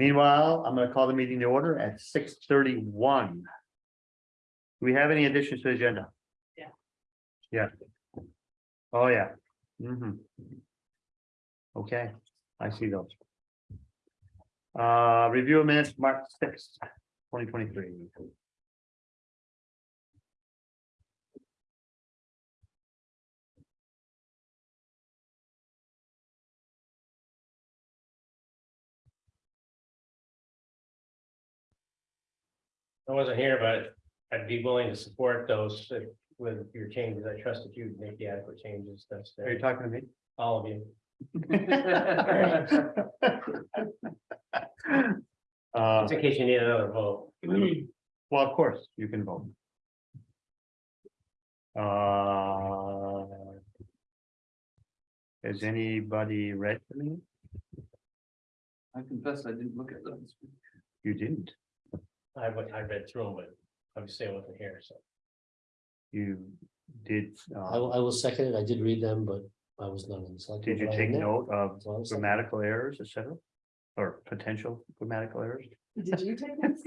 Meanwhile, I'm gonna call the meeting to order at six thirty-one. Do we have any additions to the agenda? Yeah. Yeah. Oh, yeah. hmm Okay, I see those. Uh, review of minutes, March sixth, twenty twenty-three. I wasn't here, but I'd be willing to support those if- with your changes. I trust that you'd make the adequate changes. That's Are you the- talking to me? all of you. Uh, Just in case you need another vote. well, of course, you can vote. Uh. Has anybody read the minute? I confess I didn't look at those. You didn't, I went, I read through them, but obviously I wasn't here, so. you did, I uh, will, I will second it. I did read them, but I was not in the. select did you but I take am now. note of So I will second grammatical errors, et cetera? Or potential grammatical errors? Did you take this?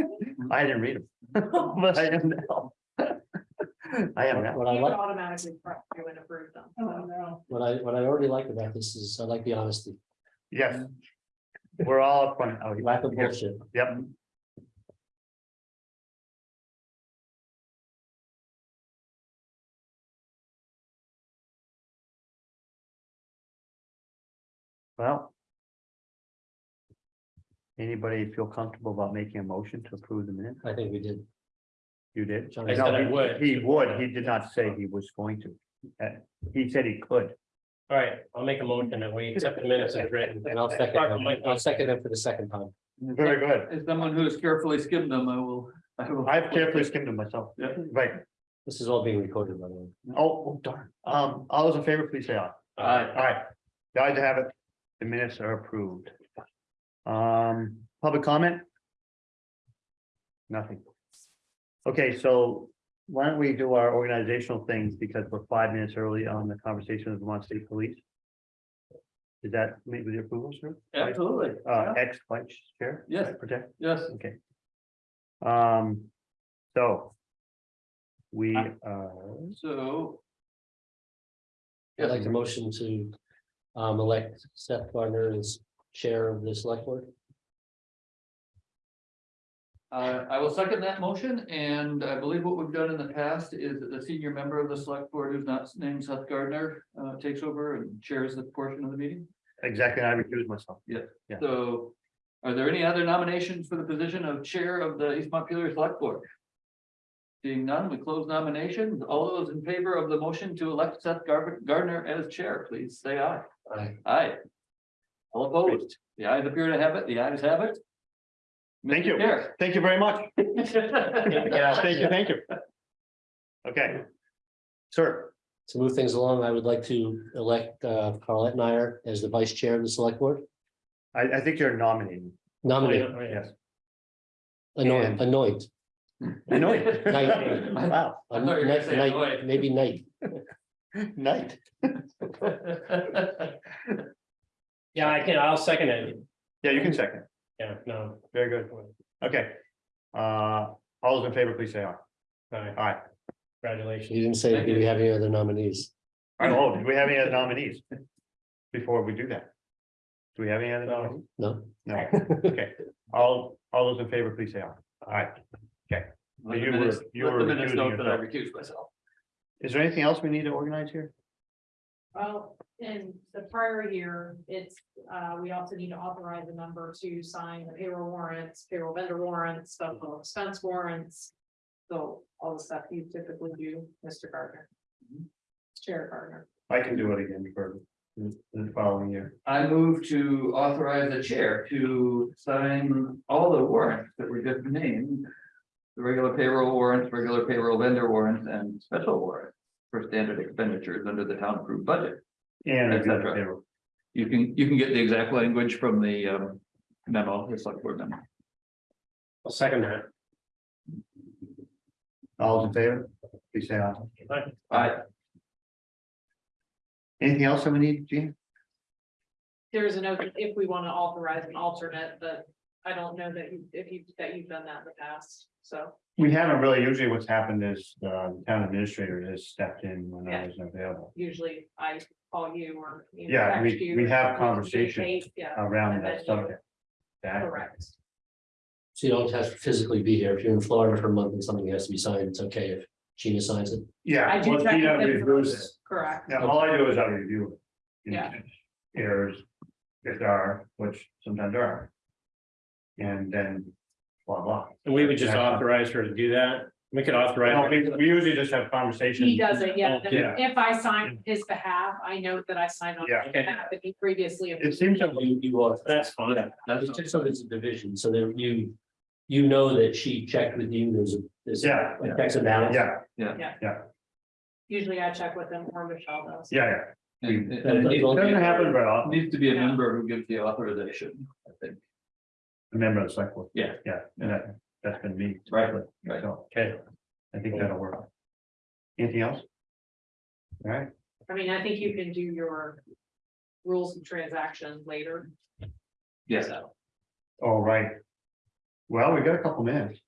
I didn't read them, but I am now. I am now, What I You like, automatically press through and approve them. so. what I, what I already like about this is I like the honesty, yes. We're all upfront out lack of here. bullshit. Yep. Well. Anybody feel comfortable about making a motion to approve the minute? I think we did. You did? John, No, I said I he- would. He would, he did not say he was going to. Uh, He said he could. All right, I'll make a motion that we accept the minutes as written. And I'll second, them. I'll second it for the second time. Very good. As someone who has carefully skimmed them, I will. I will- I've carefully skimmed them myself. Yeah. Right. This is all being recorded, by the way. Oh, oh, darn. Um, all those in favor, please say aye. Aye. All right, the ayes have it. The minutes are approved. Um, public comment? Nothing. Okay, so why don't we do our organizational things because we're five minutes early on the conversation with Vermont State Police? Is that meet with your approval, sir? Absolutely. Uh, ex vice chair? Yes. Protect, Yes, okay. Um, so. We, uh, so. I'd like to motion to um elect Seth Gardner as chair of the select board. Uh, I will second that motion, and I believe what we've done in the past is that the senior member of the select board who's not named Seth Gardner. Uh, takes over and chairs the portion of the meeting. exactly, I recuse myself. Yeah. So. Are there any other nominations for the position of chair of the East Montpelier Select Board? Seeing none, we close nominations. All those in favor of the motion to elect Seth Gar- Gardner as chair, please say aye. Aye. Aye. All opposed? The ayes appear to have it. The ayes have it. Thank you. Chair. Thank you very much. Yeah. Thank you, thank you. Okay. Sir, To move things along, I would like to elect uh Carl Etnier as the vice chair of the select board. I, I think you're nominating. Nominate, Yes. anoint, And- anoint. I know Wow, I thought you were gonna say Night- anoint. Maybe night. night. Yeah, I can, I'll second it. Yeah, you can second. Yeah, no, Very good. Okay. Uh, all those in favor, please say aye. all right, Aye. congratulations. You didn't say, Thank do we have any other nominees? Oh, do we have any other nominees? Before we do that? Do we have any other nominees? No? No. Okay. All, all those in favor, please say aye. Aye. Let the You were- minutes- you let were the minutes recusing note that I yourself. recused myself. Is there anything else we need to organize here? Well, in the prior year, it's, uh, we also need to authorize a number to sign the payroll warrants, payroll vendor warrants, special expense warrants. So all the stuff you typically do, Mr. Gardner. Chair Gardner. I can do it again for the the following year. I move to authorize the chair to sign all the warrants that were just named. The regular payroll warrants, regular payroll vendor warrants, and special warrants for standard expenditures under the town approved budget. And. Et cetera. You can, you can get the exact language from the um memo, the select board memo. I'll second that. All those in favor, please say aye. I, Anything else that we need, Gene? There's a note that if we want to authorize an alternate, but I don't know that you, if you, that you've done that in the past, so. We haven't really, usually what's happened is, uh, the town administrator has stepped in when I Yeah. was available usually I call you or. you know, Yeah, we- you we have or conversations communicate, Yeah, around that subject. That- correct. So you don't have to physically be here. If you're in Florida for a month and something has to be signed, it's okay if Gina signs it. Yeah. I do well, check Tina with them reviews it. first, correct. Yeah, all I do is I review it. Yeah. Errors, if there are, which sometimes there are. And then, blah, blah. And we would just Yeah. authorize her to do that. We could No, authorize. we, we usually just have conversations. He does it, yeah. Oh, then Yeah. If I sign on his behalf, I note that I signed on Yeah. his behalf, and he previously. It seems that we, You, you are. That's fine. That's just so it's a division, so that you, you know that she checked with you, there's a, there's. a- Yeah. a Checks and balance. yeah, Usually I check with him or Michelle does. yeah, yeah. And- That- and that- it Doesn't happen very often. Needs to be a Yeah. member who gives the authorization, I think. Remember the select board. Yeah. Yeah, and that, that's been me. Right, right. So, Okay, I think that'll work. Anything else? All right, I mean, I think you can do your rules of transaction later. Yes, So all right. Well, we got a couple minutes.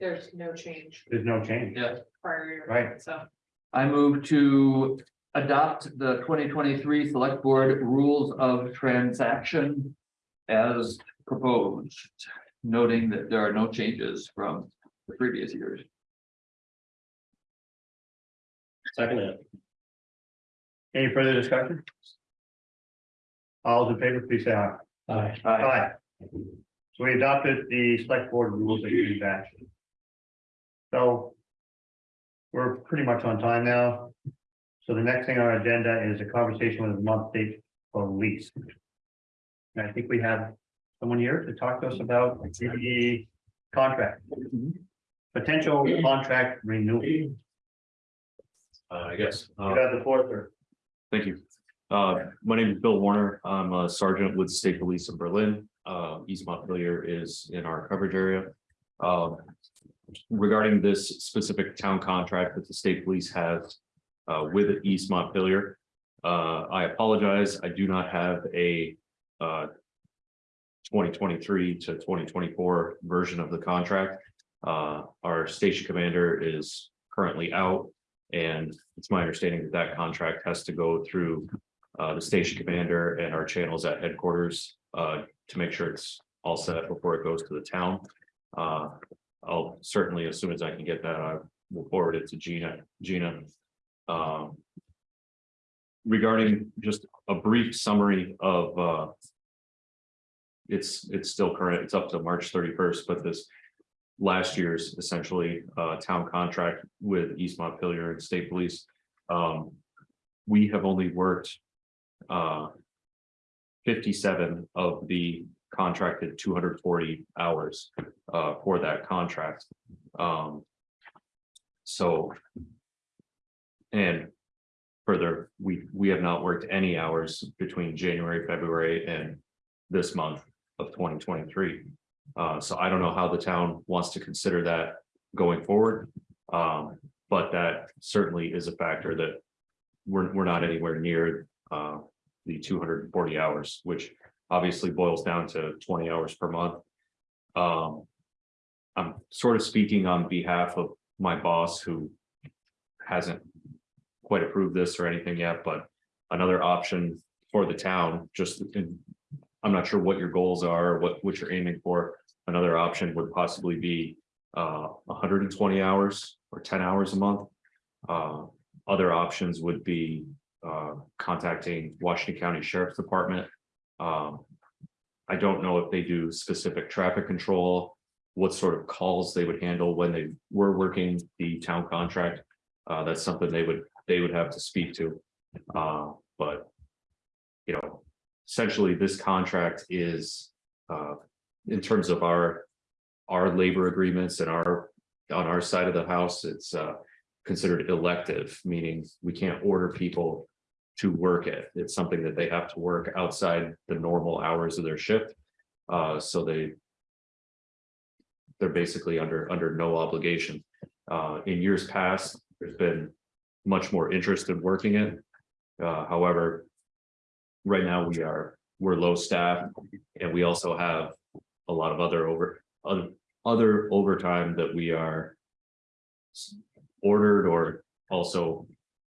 there's no change There's no change. yeah. prior year. Right. So I move to adopt the twenty twenty-three select board rules of transaction. As proposed, noting that there are no changes from the previous years. second it. Any further discussion? All those in favor, please say aye. Aye. Aye. So we adopted the select board rules of transaction. So. We're pretty much on time now. So the next thing on our agenda is a conversation with the Vermont state police. And I think we have someone here to talk to us about the contract. Potential contract renewal. You Uh, I guess, uh, have the floor, sir. thank you. Uh, my name is Bill Warner. I'm a sergeant with State Police in Berlin. Uh, East Montpelier is in our coverage area. Um, regarding this specific town contract that the state police has uh, with East Montpelier. Uh, I apologize. I do not have a uh twenty twenty-three to twenty twenty-four version of the contract. Uh, our station commander is currently out. And it's my understanding that that contract has to go through uh, the station commander and our channels at headquarters uh, to make sure it's all set before it goes to the town. Uh, I'll certainly, as soon as I can get that, I will forward it to Gina, Gina. Um, Regarding just a brief summary of uh. It's, it's still current, it's up to March thirty-first, but this last year's essentially uh town contract with East Montpelier and State Police. Um, we have only worked uh fifty-seven of the contracted two hundred forty hours uh for that contract. Um, so and further, we we have not worked any hours between January, February and this month of twenty twenty-three. Uh, so I don't know how the town wants to consider that going forward. Um, but that certainly is a factor that we're, we're not anywhere near, uh, the two hundred and forty hours, which obviously boils down to twenty hours per month. Um, I'm sort of speaking on behalf of my boss who hasn't quite approved this or anything yet, but another option for the town, just in I'm not sure what your goals are, what, what you're aiming for. Another option would possibly be uh, hundred and twenty hours or ten hours a month. Uh, other options would be uh, contacting Washington County Sheriff's Department. Um, I don't know if they do specific traffic control, what sort of calls they would handle when they were working the town contract. Uh, that's something they would, they would have to speak to. Uh, but you know, essentially, this contract is, uh, in terms of our. Our labor agreements and our, on our side of the house, it's, uh, considered elective, meaning we can't order people. To work it. It's something that they have to work outside the normal hours of their shift. Uh, so they. They're basically under, under no obligation. Uh, in years past, there's been much more interest in working it. Uh, however, right now we are, we're low staff and we also have a lot of other over, other, other overtime that we are. Ordered or also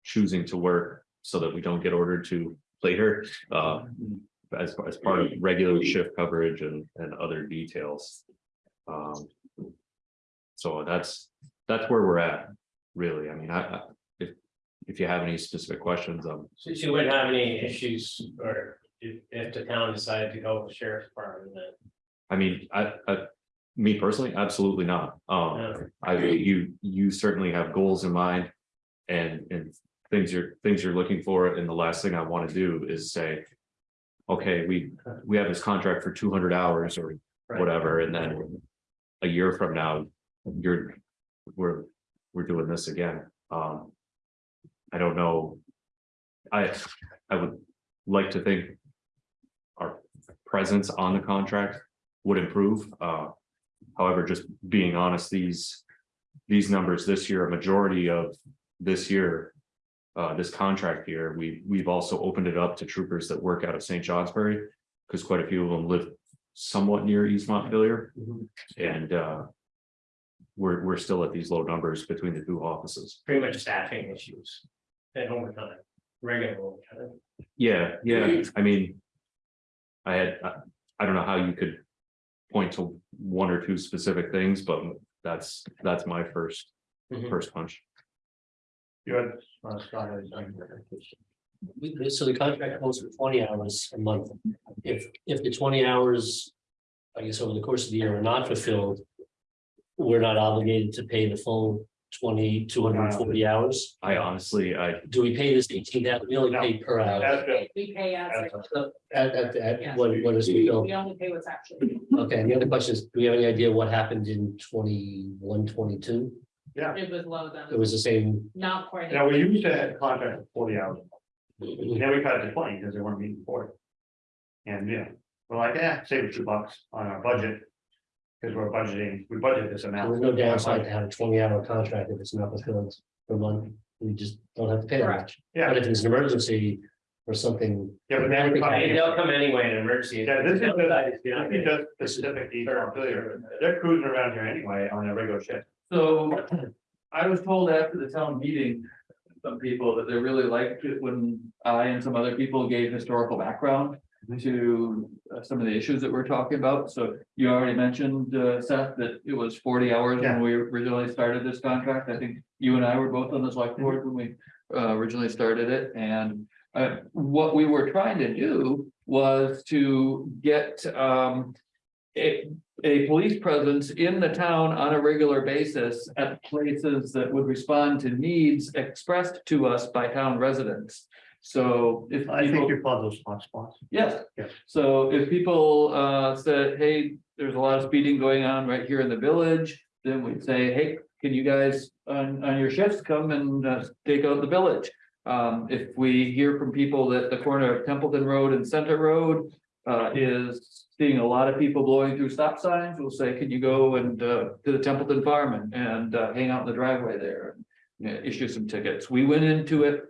choosing to work so that we don't get ordered to later, uh. As, as part of regular shift coverage and, and other details. Um. So that's, that's where we're at, really. I mean, I, I, if, you have any specific questions, um, you wouldn't have any issues or if, if the town decided to go with the sheriff's department then. I mean, I, I, me personally, absolutely not. Um. I, you, you certainly have goals in mind. And, and things you're, things you're looking for, and the last thing I want to do is say. Okay, we, we have this contract for two hundred hours or Right. whatever, and then. A year from now, you're, we're, we're doing this again, um. I don't know. I, I would like to think. Our presence on the contract would improve, uh. However, just being honest, these, these numbers this year, a majority of this year. Uh, this contract year, we, we've also opened it up to troopers that work out of St. Johnsbury. Cause quite a few of them live somewhat near East Montpelier and, uh. We're, we're still at these low numbers between the two offices. Pretty much staffing issues. And overtime, regular overtime. Yeah, yeah, I mean. I had, I, I don't know how you could point to one or two specific things, but that's, that's my first, Mhm. first punch. You had, uh, Scott had something. We- So the contract calls for twenty hours a month. If, if the twenty hours. I guess over the course of the year are not fulfilled. We're not obligated to pay the full twenty, two hundred and forty hours. I honestly, I, Do we pay this eighteen, that we only pay per hour? That's. We pay as, At, at, at, Yes. what, what is fulfilled? we only pay what's actually, Okay, and the other question is, do we have any idea what happened in 21, 22? it was low It then, was the same. not quite. Now, we used to have contract for forty hours, and then we cut it to twenty because they weren't meeting forty. And, yeah, we're like, yeah, save a few bucks on our budget. Because we're budgeting, we budget this amount. There's no downside to have a twenty hour contract if it's not fulfilled per month. We just don't have to pay that Correct. much. Yeah, But if it's an emergency or something. yeah, but then we cut I they'll come anyway in an emergency. Yeah, this is the- You know, It does specific East Montpelier. They're cruising around here anyway on a regular shift. So I was told after the town meeting, some people that they really liked it when I and some other people gave historical background to uh, some of the issues that we're talking about. So you already mentioned, uh, Seth, that it was forty hours Yeah. when we originally started this contract. I think you and I were both on the select board when we uh, originally started it. And uh, what we were trying to do was to get um a, a police presence in the town on a regular basis at places that would respond to needs expressed to us by town residents. So if I think people, you found those hot spots. yes, Yes. so if people uh said, hey, there's a lot of speeding going on right here in the village. Then we'd say, hey, can you guys on on your shifts come and uh take out the village? Um, if we hear from people that the corner of Templeton Road and Center Road uh is seeing a lot of people blowing through stop signs, we'll say, can you go and uh to the Templeton Farm and and uh hang out in the driveway there? and you know, issue some tickets. We went into it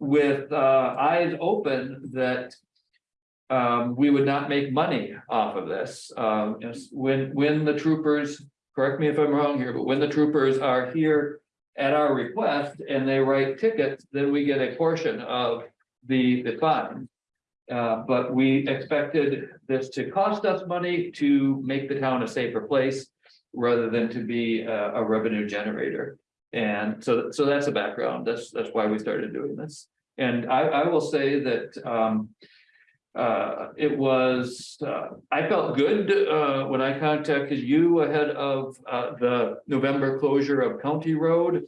with uh eyes open that um, we would not make money off of this. Um, when, when the troopers, correct me if I'm wrong here, but when the troopers are here at our request and they write tickets, then we get a portion of the, the fine. Uh, but we expected this to cost us money to make the town a safer place rather than to be a, a revenue generator. And so, so that's the background. That's, that's why we started doing this. And I, I will say that, um, uh, it was, uh, I felt good, uh, when I contacted you ahead of, uh, the November closure of County Road.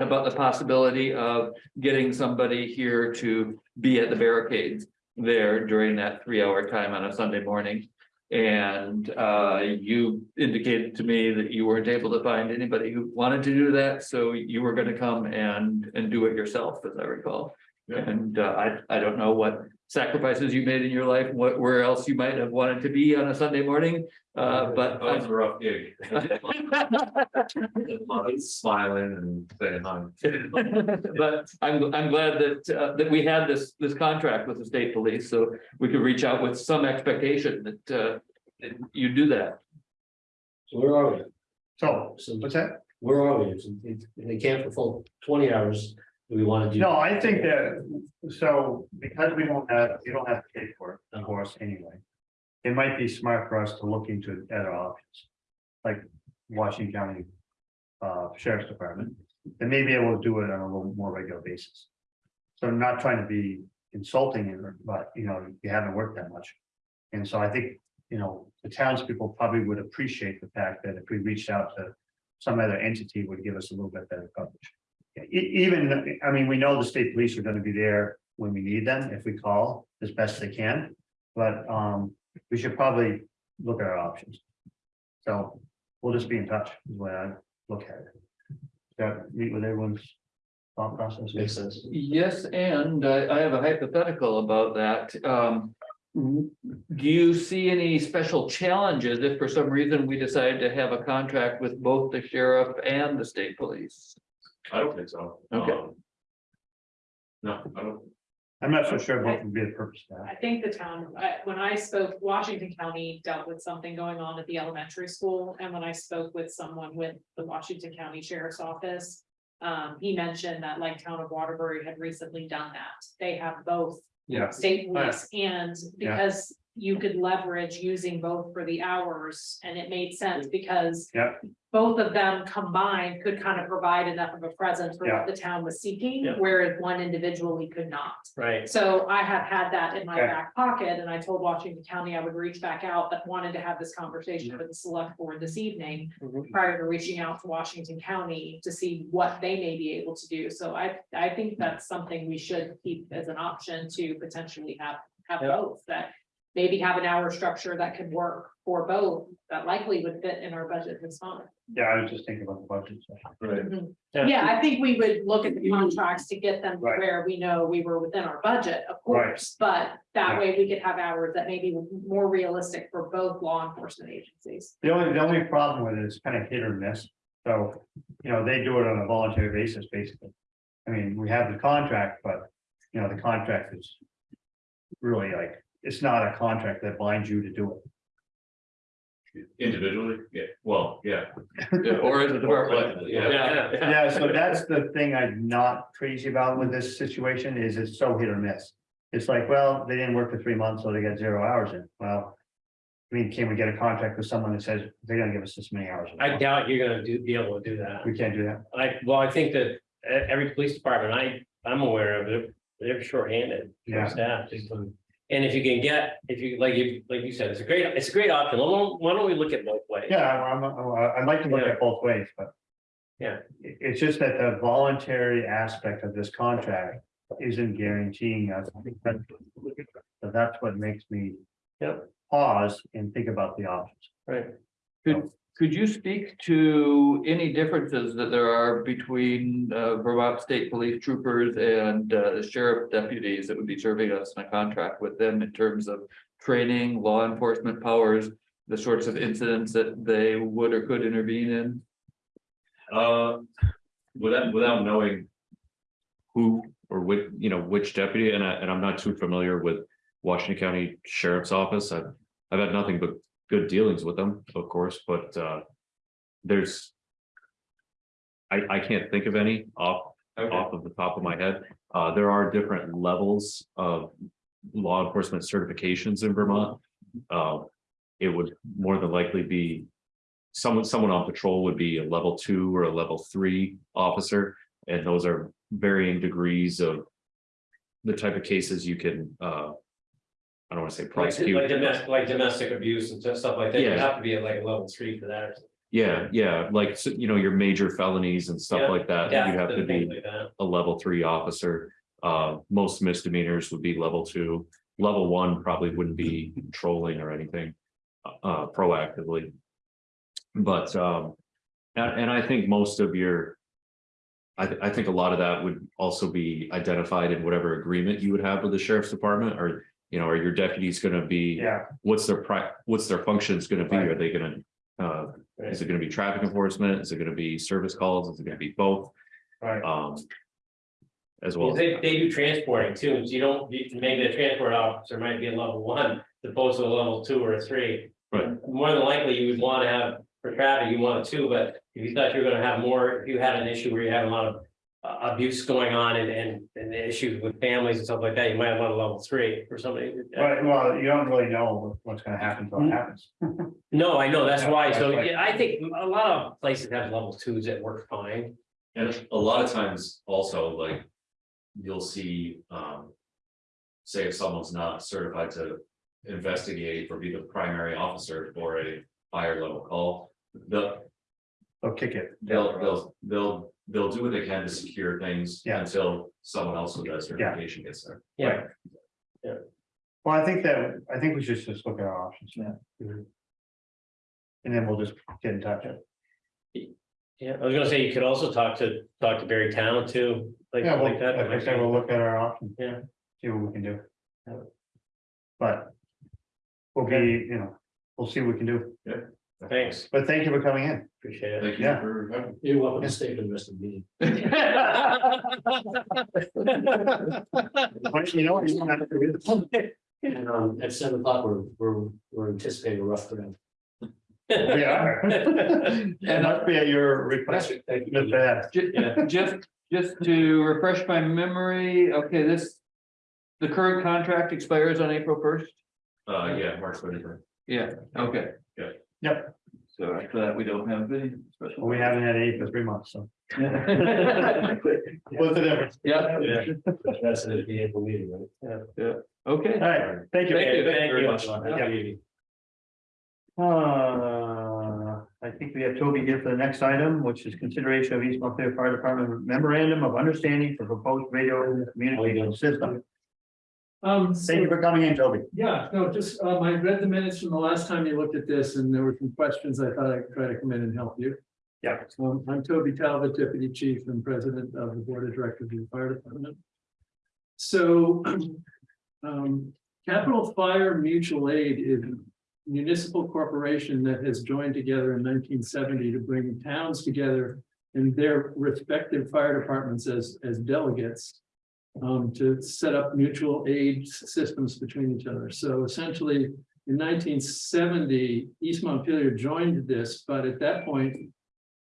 About the possibility of getting somebody here to be at the barricades there during that three-hour time on a Sunday morning. And, uh, you indicated to me that you weren't able to find anybody who wanted to do that, so you were gonna come and, and do it yourself, as I recall. And, uh, I, I don't know what sacrifices you made in your life, what, where else you might have wanted to be on a Sunday morning, uh, but. That was a rough gig. Smiling and saying hi. But I'm, I'm glad that, uh, that we had this, this contract with the state police, so we could reach out with some expectation that, uh, you do that. So where are we? So, So what's that? where are we? If if they can't fulfill twenty hours, do we want to do? No, I think that, so because we don't have, you don't have to pay for it, of course, anyway. It might be smart for us to look into other options. Like Washington County. Uh, Sheriff's Department, and maybe able to do it on a little more regular basis. So I'm not trying to be insulting but you know, you haven't worked that much. And so I think, you know, the townspeople probably would appreciate the fact that if we reached out to. Some other entity would give us a little bit better coverage. Even, I mean, we know the state police are gonna be there when we need them, if we call as best they can. But, um, we should probably look at our options. So we'll just be in touch, is the way I look at it. Got, meet with everyone's thought process. Makes sense. Yes, and I, I have a hypothetical about that. Um. Do you see any special challenges if for some reason we decide to have a contract with both the sheriff and the state police? I don't think so. Okay. Um, No, I don't, I'm not so sure what would be the purpose of that. I think the town, I, when I spoke, Washington County dealt with something going on at the elementary school, and when I spoke with someone with the Washington County Sheriff's Office. Um, he mentioned that like town of Waterbury had recently done that, they have both Yeah. state police and Yeah. because. You could leverage using both for the hours, and it made sense because. Yeah. Both of them combined could kind of provide enough of a presence for what the town was seeking, Yeah. whereas one individually could not. Right, So I have had that in my Okay. back pocket and I told Washington County I would reach back out, but wanted to have this conversation with the select board this evening. Mhm. Prior to reaching out to Washington County to see what they may be able to do. So I, I think that's something we should keep as an option to potentially have, have Yeah. both that. Maybe have an hour structure that could work for both, that likely would fit in our budget this month. Yeah, I was just thinking about the budget. so. right, mm-hmm. Yeah, I think we would look at the contracts to get them to Right. where we know we were within our budget, of Right. course, but that Yeah. way we could have hours that may be more realistic for both law enforcement agencies. The only, the only problem with it is kind of hit or miss. So, you know, they do it on a voluntary basis, basically. I mean, we have the contract, but, you know, the contract is. Really like, it's not a contract that binds you to do it. individually, yeah, well, yeah. Or as a department? Collectively, Yeah, yeah, Yeah, so that's the thing I'm not crazy about with this situation is it's so hit or miss. It's like, well, they didn't work for three months, so they got zero hours in. Well. I mean, can we get a contract with someone that says they're gonna give us this many hours? I doubt you're gonna do, be able to do that. We can't do that. I, well, I think that e- every police department I, I'm aware of, they're, they're shorthanded. Yeah. Staff, just from- and if you can get, if you, like you, like you said, it's a great, it's a great option, why don't, why don't we look at both ways? Yeah, I'm, I'm, uh, I'd like to look at both ways, but. Yeah. It- it's just that the voluntary aspect of this contract isn't guaranteeing us. So that's what makes me. Yep. Pause and think about the options. Right, Could, could you speak to any differences that there are between uh, Vermont State Police troopers and uh, sheriff deputies that would be serving us in a contract with them in terms of training, law enforcement powers, the sorts of incidents that they would or could intervene in? Uh, without, without knowing. Who or which, you know, which deputy, and I, and I'm not too familiar with Washington County Sheriff's Office, I've, I've had nothing but good dealings with them, of course, but, uh. There's. I, I can't think of any off, off of the top of my head, uh, there are different levels of. Law enforcement certifications in Vermont, uh, it would more than likely be someone, someone on patrol would be a level two or a level three officer, and those are varying degrees of. The type of cases you can, uh. I don't wanna say like, prosecute. like domestic, like domestic abuse and stuff like that, you Yeah. have to be at like a level three for that. Yeah, yeah, like, so, you know, your major felonies and Yeah, stuff like that, you have to be like that. a level three officer. Uh, most misdemeanors would be level two, level one probably wouldn't be trolling or anything. Uh, proactively. But, um, and, and I think most of your. I, th- I think a lot of that would also be identified in whatever agreement you would have with the sheriff's department, or, you know, are your deputies gonna be? Yeah, What's their pri, what's their functions gonna be? Right. Are they gonna, uh, is it gonna be traffic enforcement? Is it gonna be service calls? Is it gonna be both? right. Um. As well. Well, they, they do transporting too, so you don't, you- maybe the transport officer might be a level one, as opposed to a level two or a three. Right. More than likely, you would want to have, for traffic, you want it two, but if you thought you were gonna have more, if you had an issue where you had a lot of. Uh, abuse going on and, and, and issues with families and stuff like that, you might want a level three for somebody. Right, well, you don't really know what's gonna happen until it happens. No, I know, that's Yeah, why, so right. yeah, I think a lot of places have level twos that work fine. And a lot of times also like, you'll see, um. Say if someone's not certified to investigate or be the primary officer for a higher level call. They'll, They'll kick it. they'll, they'll, they'll, they'll do what they can to secure things Yeah. until someone else with that certification gets there. Yeah, Well, I think that, I think we should just look at our options. Yeah. Mm-hmm. And then we'll just get in touch. yeah, I was gonna say, you could also talk to, talk to Barre Town too, like, Yeah, well, like that. like I said, we'll look at our options. Yeah. See what we can do. Yeah. But. We'll be, you know, we'll see what we can do, Thanks, but thank you for coming in. appreciate it. Thank you Yeah. for having. You're welcome to stay for the rest of the meeting. But You know what? you don't have to do this. And um, at seven o'clock, we're, we're, we're anticipating a rough crowd. We are. And must be at your request, Thank you. Mr. Hess. Ju- Just, just to refresh my memory, okay, this. The current contract expires on April first? Uh, yeah, March thirty first. Yeah, okay. Yeah. Yep. So after that, we don't have any special. We haven't had any for three months, so. What's the difference? Yeah. That's at the April meeting, right? Yeah, okay. All right, thank you. Thank you. Thank very much. Yeah. Uh, I think we have Toby here for the next item, which is consideration of East Montpelier Fire Department memorandum of understanding for proposed radio communication system. Um, Thank you for coming in, Toby. yeah, no, just, um, I read the minutes from the last time you looked at this and there were some questions. I thought I'd try to come in and help you. Yeah. Um, I'm Toby Talbot, Deputy Chief and President of the Board of Directors of the Fire Department. So, um, Capital Fire Mutual Aid is a municipal corporation that has joined together in nineteen seventy to bring towns together in their respective fire departments as, as delegates um, to set up mutual aid systems between each other. So essentially, in nineteen seventy, East Montpelier joined this, but at that point,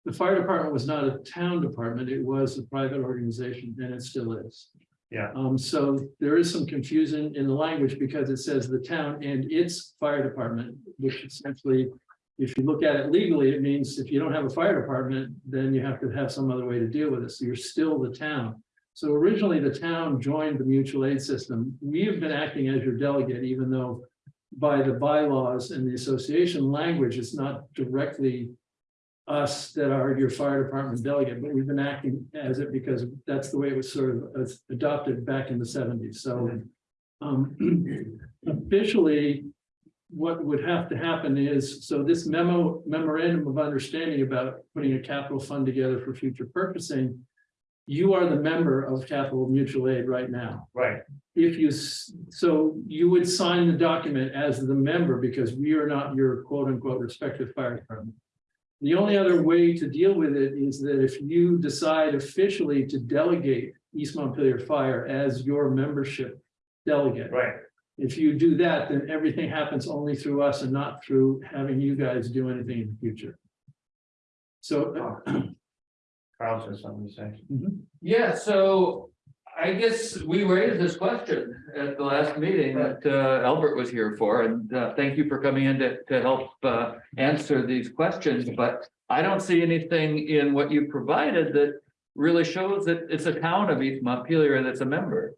the fire department was not a town department, it was a private organization, and it still is. Yeah. Um, so there is some confusion in the language because it says the town and its fire department, which essentially, if you look at it legally, it means if you don't have a fire department, then you have to have some other way to deal with it. So you're still the town. So originally, the town joined the mutual aid system. We have been acting as your delegate, even though by the bylaws and the association language, it's not directly us that are your fire department delegate, but we've been acting as it because that's the way it was sort of adopted back in the seventies. So um, officially, what would have to happen is, so this memo memorandum of understanding about putting a capital fund together for future purchasing you are the member of Capital Mutual Aid right now. Right, If you, so you would sign the document as the member because we are not your quote unquote respective fire department. The only other way to deal with it is that if you decide officially to delegate East Montpelier Fire as your membership delegate. right. If you do that, then everything happens only through us and not through having you guys do anything in the future. So Carl says something to say. Yeah, so I guess we raised this question at the last meeting that uh, Albert was here for, and uh, thank you for coming in to, to help uh, answer these questions, but I don't see anything in what you provided that really shows that it's a town of East Montpelier that's a member.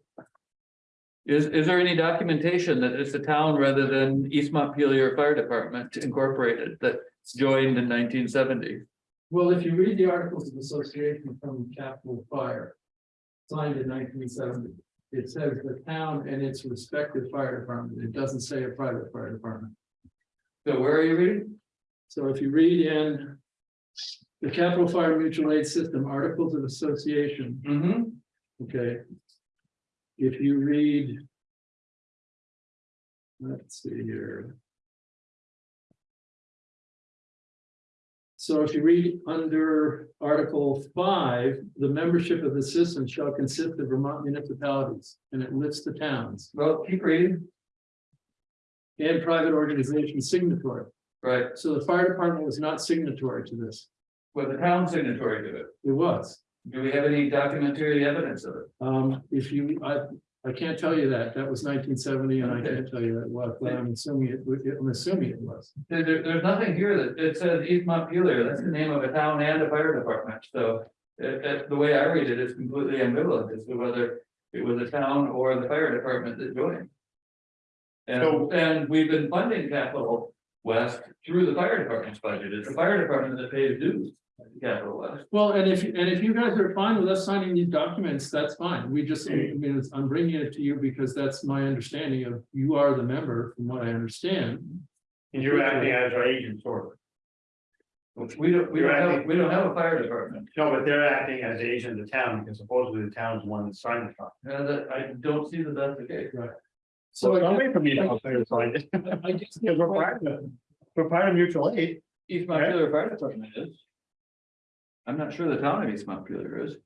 Is, is there any documentation that it's a town rather than East Montpelier Fire Department Incorporated that joined in nineteen seventy? Well, if you read the Articles of Association from Capital Fire. Signed in nineteen seventy, it says the town and its respective fire department, it doesn't say a private fire department. So where are you reading? So if you read in. The Capital Fire Mutual Aid System Articles of Association, Mm-hmm. okay. If you read. Let's see here. So if you read under Article five, the membership of the system shall consist of Vermont municipalities, and it lists the towns Well, keep reading. and private organizations signatory. Right, So the fire department was not signatory to this. with the town signatory to it. It was. Do we have any documentary evidence of it? Um, if you, I, I can't tell you that. That was nineteen seventy and I can't tell you that what, but I'm assuming it, I'm assuming it was. There, there- there's nothing here that, it says East Montpelier, that's the name of a town and a fire department, so. It, it- the way I read it's completely ambivalent as to whether it was a town or the fire department that joined. And, So- and we've been funding Capital West through the fire department's budget, it's the fire department that pays dues. To Capital West, Well, and if, and if you guys are fine with us signing these documents, that's fine. We just, I mean, it's- I'm bringing it to you because that's my understanding of, you are the member, from what I understand. And you're acting as our agent sort of. we don't, we don't have, we don't have a fire department, No, but they're acting as the agent of the town because supposedly the town's the one that signed the contract. and that, I don't see that that's the case. Right? So I Don't guess- wait for me to help them sign it. I guess Because we're part of, we're part of mutual aid. East Montpelier Fire Department is. I'm not sure the town of East Montpelier is.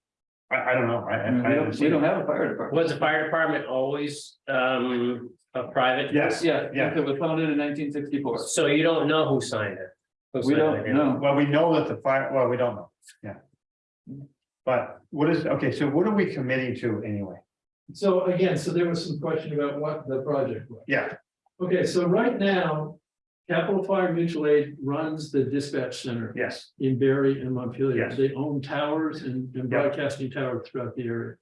I, I don't know. I, I mean, I, we don't, haven't we don't have a fire department. Was the fire department always um a private? Yes, Yeah, Yeah. it was founded in nineteen sixty-four. So you don't know who signed it? Who We signed the don't agreement? know. well, we know that the fire, well, we don't know, yeah. But what is, okay, so what are we committing to anyway? So again, so there was some question about what the project was. Yeah, Okay, so right now, Capital Fire Mutual Aid runs the dispatch center yes, in Barre and Montpelier. Yes. They own towers and and Yeah. broadcasting towers throughout the area.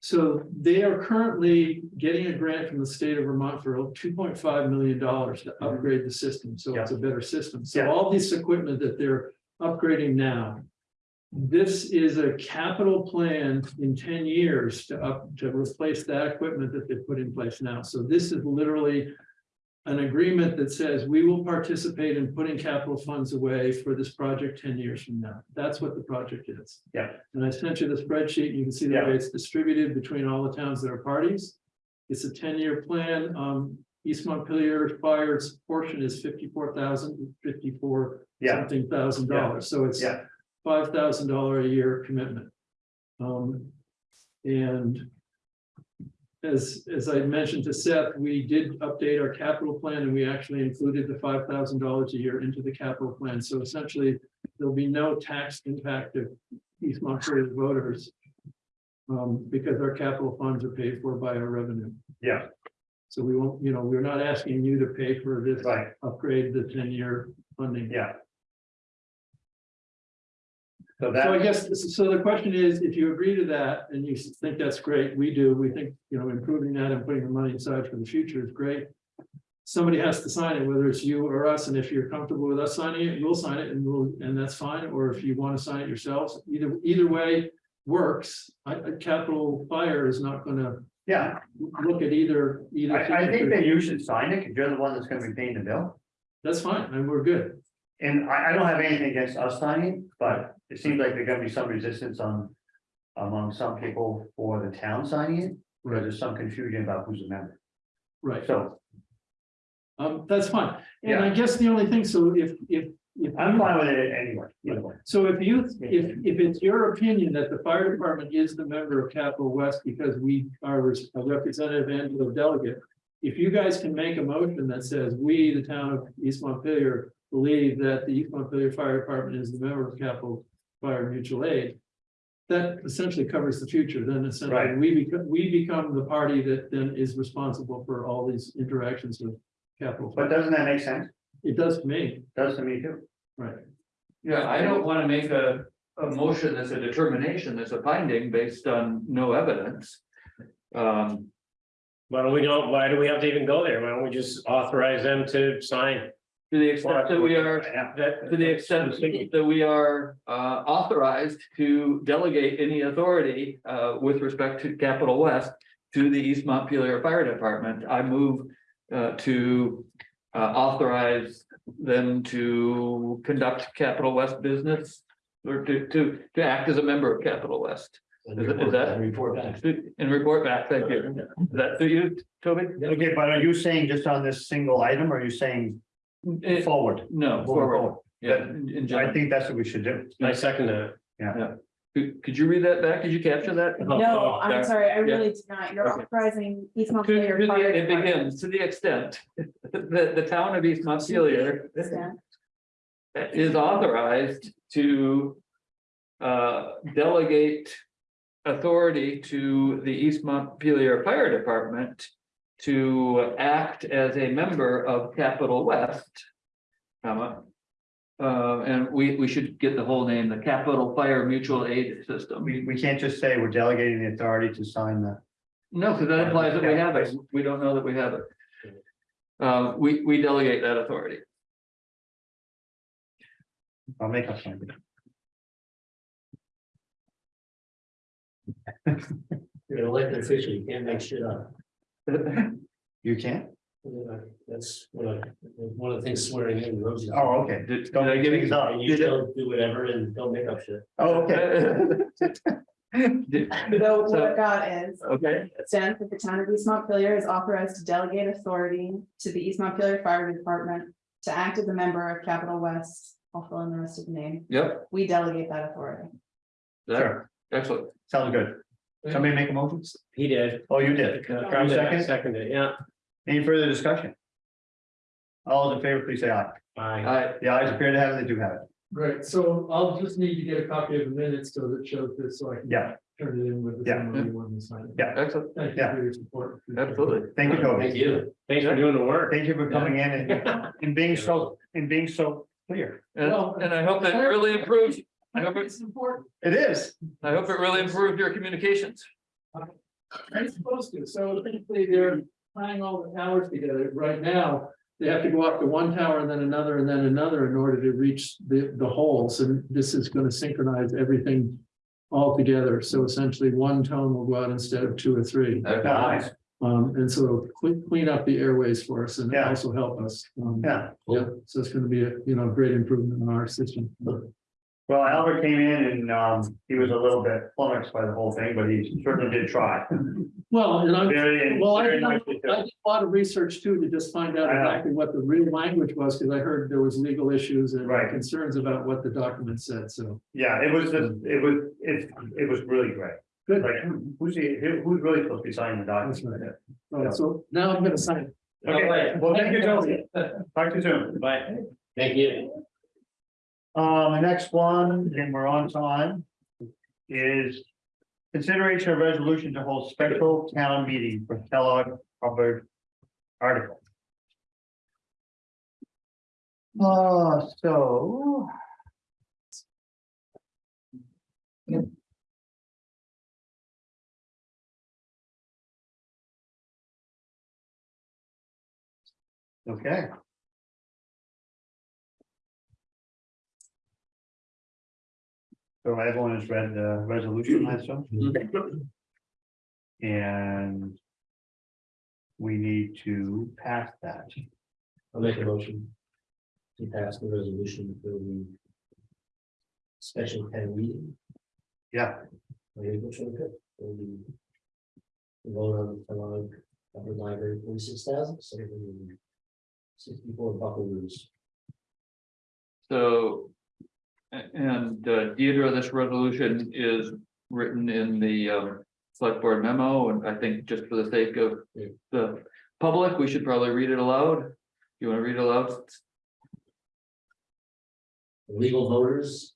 So they are currently getting a grant from the state of Vermont for two point five million dollars to upgrade the system, so it's a better system. So Mm-hmm. Yeah. all this equipment that they're upgrading now. This is a capital plan in ten years to up, to replace that equipment that they put in place now. So this is literally. An agreement that says we will participate in putting capital funds away for this project ten years from now. That's what the project is. Yeah. And I sent you the spreadsheet. You can see the Yeah. way it's distributed between all the towns that are parties. It's a ten-year plan. Um, East Montpelier Fire's portion is fifty-four thousand, fifty-four yeah, something thousand dollars, Yeah. so it's Yeah. five thousand dollar a year commitment. Um, and as, as I mentioned to Seth, we did update our capital plan and we actually included the five thousand dollars a year into the capital plan. So essentially, there'll be no tax impact of East Montpelier voters. Um, because our capital funds are paid for by our revenue. yeah, So we won't, you know, we're not asking you to pay for this right, upgrade, the ten-year funding. yeah. So So I guess, so the question is, if you agree to that and you think that's great, we do, we think, you know, improving that and putting the money aside for the future is great. Somebody has to sign it, whether it's you or us, and if you're comfortable with us signing it, we'll sign it and we'll, and that's fine, or if you want to sign it yourselves, either, either way works. I, I- Capital Fire is not gonna yeah, look at either, either. I, I think that you should sign it because you're the one that's gonna be paying the bill. That's fine, and we're good. And I, I don't have anything against us signing, but it seems like there's gonna be some resistance on. Among some people for the town signing it, where there's some confusion about who's a member, Right, so um, that's fine. And I guess the only thing, so if, if. if I'm fine with it anyway, either way. So if you, if, if it's your opinion that the fire department is the member of Capital West because we are a representative and a delegate. If you guys can make a motion that says, we, the town of East Montpelier, believe that the East Montpelier Fire Department is the member of Capital Fire Mutual Aid. That essentially covers the future, then essentially Right. we become, we become the party that then is responsible for all these interactions with Capital. But doesn't that make sense? It does to me, Does to me too. right? Yeah, I don't wanna make a, a motion that's a determination, that's a finding based on no evidence. Um, Why don't we don't, why do we have to even go there? Why don't we just authorize them to sign? To the extent that we are, That, to the extent that we are, uh, authorized to delegate any authority, uh, with respect to Capital West. To the East Montpelier Fire Department, I move, uh, to, uh, authorize them to conduct Capital West business. Or to, to, to act as a member of Capital West. Is it- is that- Report back. And report back, thank you. Is that to you, Toby? Okay, but are you saying just on this single item, or are you saying Eh, forward? No, Moving forward, forward. yeah, in in I general. think that's what we should do. I second that. Could, could you read that back? Did you capture that? No, I'm Yeah. sorry, I Yeah. really did not. You're Okay. authorizing East To, Montpelier. to Fire the, it Department begins, to the extent that the town of East Montpelier extent is authorized to uh, delegate authority to the East Montpelier Fire Department to act as a member of Capital West, comma, uh, and we, we should get the whole name, the Capital Fire Mutual Aid System. We, we can't just say we're delegating the authority to sign the, No, because that implies that we have it. We don't know that we have it. Uh, we, we delegate that authority. I'll make up something. You're an elected official, you can't make shit up. You can't? Yeah, That's one of, one of the things swearing in. Rosie. Oh, okay. Did, did Don't I give things you? up. And you don't do whatever and don't make up shit. Oh, okay. Did- So what So- I've is, Okay, stands that the town of East Montpelier is authorized to delegate authority to the East Montpelier Fire Department. To act as a member of Capital West, I'll fill in the rest of the name. yep, We delegate that authority. that, Sure, excellent. sounds good. Somebody make a motion? He did. Oh, you did. You Second, second? seconded, yeah. Any further discussion? All those in favor, please say aye. Aye. I, The ayes appear to have it, they do have it. Right, so I'll just need to get a copy of the minutes so that shows this, so I can. Yeah. Turn it in with the. Yeah. summary when we sign it. Yeah. excellent, Thank you Yeah. for your support. absolutely. Thank you, Thank Toby. you. Thanks for doing the work. Thank you for coming in and, and being so, and being so clear. And, Well, and I hope that really improves, I hope it's, It's important. It is. I hope it really improved your communications. It's supposed to, so basically they're tying all the towers together. Right now, they have to go up to one tower and then another and then another in order to reach the, the holes. And this is gonna synchronize everything all together. So essentially, one tone will go out instead of two or three. Nice. Um, and so it'll clean, clean up the airways for us and Yeah. also help us. Um, Yeah. yeah, so it's gonna be a, you know, great improvement in our system. Well, Albert came in and, um, he was a little bit flummoxed by the whole thing, but he certainly did try. Well, and I'm, Very, Well, I very did I nicely too. did a lot of research too, to just find out I know. exactly what the real language was, because I heard there was legal issues and Right. concerns about what the document said, so. Yeah, it was, just- it was, it, it was really great. Good. Like, who- who's the, who- who's really supposed to be signing the That's document? right. Uh, so now I'm gonna sign. it. Okay, well, thank you, Toby. Talk to you soon. Bye. Thank you. Um, the next one, and we're on time, is consideration of resolution to hold special town meeting for Kellogg Hubbard article. Uh, so. Okay. So everyone has read the resolution, I assume? Mm-hmm. And. We need to pass that. I'll make a motion. To pass the resolution for the. Special town meeting. Yeah, Are you which one good? For the- the Vote on the Kellogg Hubbard Library forty-six thousand, seven hundred and Sixty-four buckaroos. So. A- And uh, Deidre, this resolution is written in the um select board memo, and I think just for the sake of Yeah. the public, we should probably read it aloud. You wanna read it aloud? Legal voters.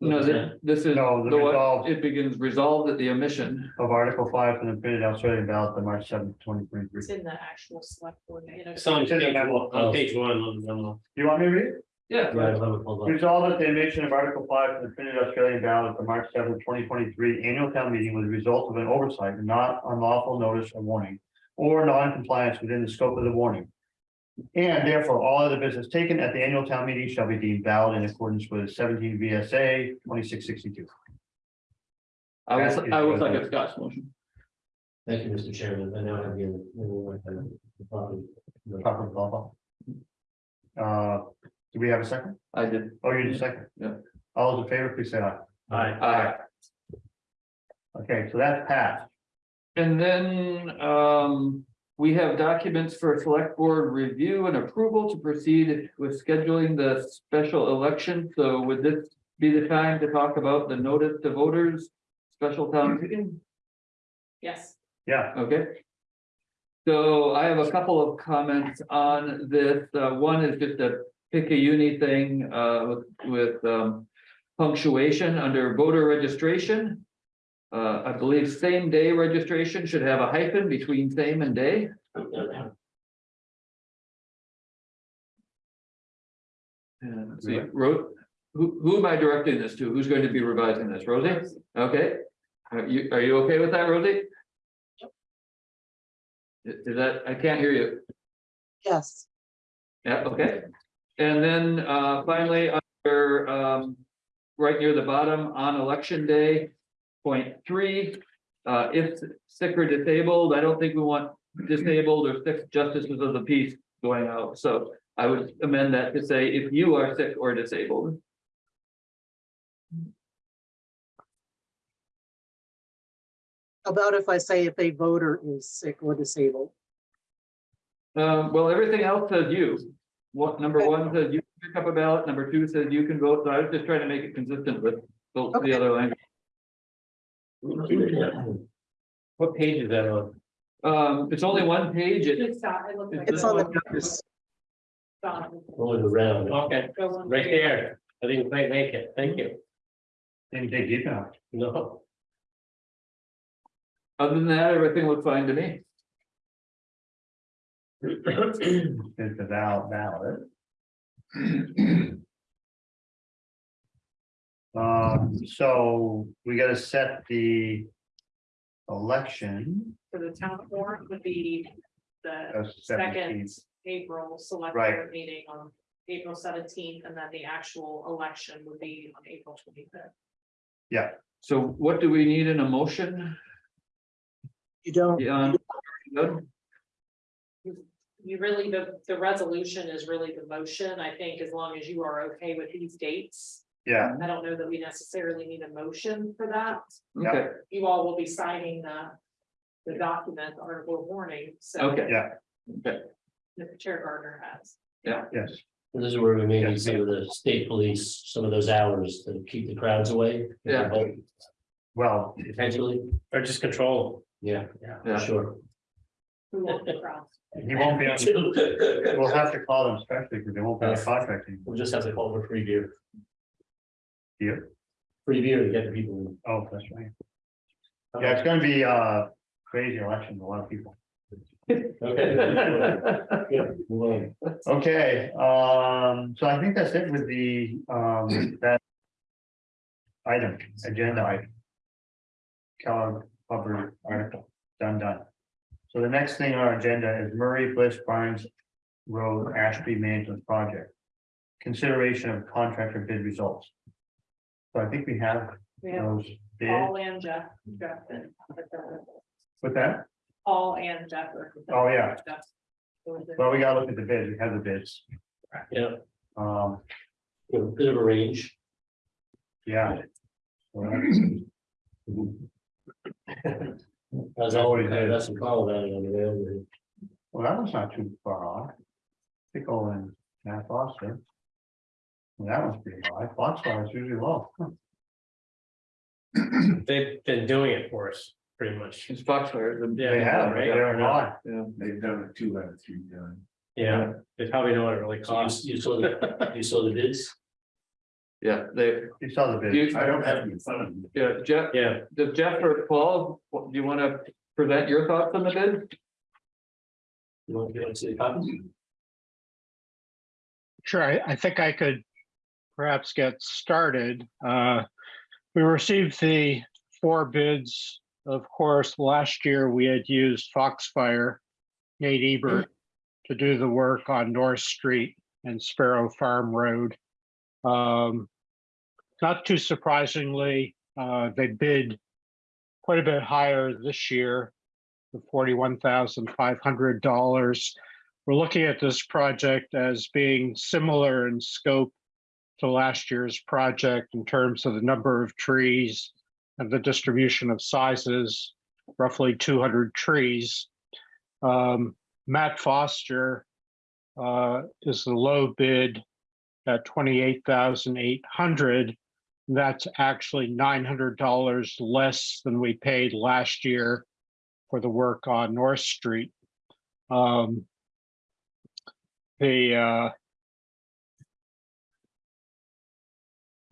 No, this, this is No, the the one, resolve. it begins resolved at the omission. of Article five from the printed Australian ballot, the March seventh, twenty twenty three. It's in the actual select board, you know. It's on It's in the page one, on page one, on the memo. Do you want me to read it? Yeah. Yeah, I have it pulled up. Resolved that the emission of Article five from the printed Australian ballot, the March seventh, twenty twenty three annual town meeting was the result of an oversight and not unlawful notice or warning. Or non-compliance within the scope of the warning. And therefore, all other business taken at the annual town meeting shall be deemed valid in accordance with seventeen VSA twenty-six sixty-two. I That will, is I will resolution. second Scott's motion. Thank you, Mr. Chairman. I now have the. the property. Proper blah, blah. Uh, do we have a second? I did. Oh, you did a second? Yeah. All those in favor, please say aye. Aye. Aye. Okay, so that's passed. And then, um, we have documents for select board review and approval to proceed with scheduling the special election. So would this be the time to talk about the notice to voters, special town meeting? Yes, Yeah, Okay. So I have a couple of comments on this. Uh, one is just a pick a uni thing, uh, with, with, um. Punctuation under voter registration. Uh, I believe same day registration should have a hyphen between same and day. And see, Ro- who, who am I directing this to? Who's going to be revising this? Rosie? Okay. Are you, are you okay with that, Rosie? Is is that, I can't hear you. Yes, Yeah, okay. And then uh finally, under um. Right near the bottom on election day, point three. Uh, if sick or disabled, I don't think we want disabled or sick justices of the peace going out, so. I would amend that to say if you are sick or disabled. about if I say if a voter is sick or disabled. Um, well, everything else says you. What, number one says you can pick up a ballot, number two says you can vote, so I was just trying to make it consistent with the the other language. What page is that on? Um, it's only one page, it, it's it looks like. It's on the notice. Done. Going around. Okay, right there. I didn't quite make it. Thank you. They didn't dig deep enough. No. other than that, everything looked fine to me. It's the val- ballot. Um, so we gotta set the election. For the town warrant would be the of second 17th. April select Right. board meeting on April seventeenth, and then the actual election would be on April twenty-fifth. So what do we need in a motion? You don't, Yeah. Good. You really, the, the resolution is really the motion, I think, as long as you are okay with these dates. Yeah, I don't know that we necessarily need a motion for that. Okay, You all will be signing the, the document, the article of warning, so. okay. Yeah. Okay, That Chair Gardner has. yes, This is where we maybe Yes. see with the state police, some of those hours to keep the crowds away. Yeah. well, Potentially, Or just control. yeah, yeah, sure. Who wants the crowd? he won't be, on- we'll have to call them specially because they won't be on contract anymore. We'll just have to call for free beer, Here. free beer to get the people. Oh, that's right. Yeah, it's gonna be uh crazy election, a lot of people. Okay. Yeah, move on. Okay, um, so I think that's it with the um that. Item, agenda item. Kellogg Hubbard article, done, done. So the next thing on our agenda is Murray Bliss Barnes Road Ashby Management Project. Consideration of contractor bid results. So I think we have We have those bid, Paul and Jeff. Jeff and- with that, Paul and Jeff. are- Oh, yeah. Jeff. well, we gotta look at the bids, we have the bids, Yeah, um, a bit of a range. yeah. So that's- As always, that's some call about it on the way. Well, that was not too far off. Pickle and Matt Foster. Well, That was pretty high. Foxfire is usually low. They've been doing it for us, pretty much. it's Foxfire. the- They have, right? they're high. Yeah, They've done it two out of three times. Yeah, they probably know what it really So you, costs. you saw the, you saw the bids? yeah, they, You saw the You- bid. I don't have it in front of me. yeah, Jeff, Yeah, does Jeff or Paul, what- do you want to present your thoughts on the bid? You want, you want to see the copies? Sure, I, I think I could perhaps get started. Uh, We received the four bids. Of course, last year we had used Foxfire, Nate Ebert, to do the work on North Street and Sparrow Farm Road. Um, Not too surprisingly, uh, they bid quite a bit higher this year, the forty-one thousand five hundred dollars we're looking at this project as being similar in scope to last year's project in terms of the number of trees and the distribution of sizes, roughly 200 trees. Um, Matt Foster uh, is the low bid at 28,800. That's actually nine hundred dollars less than we paid last year for the work on North Street. Um, the,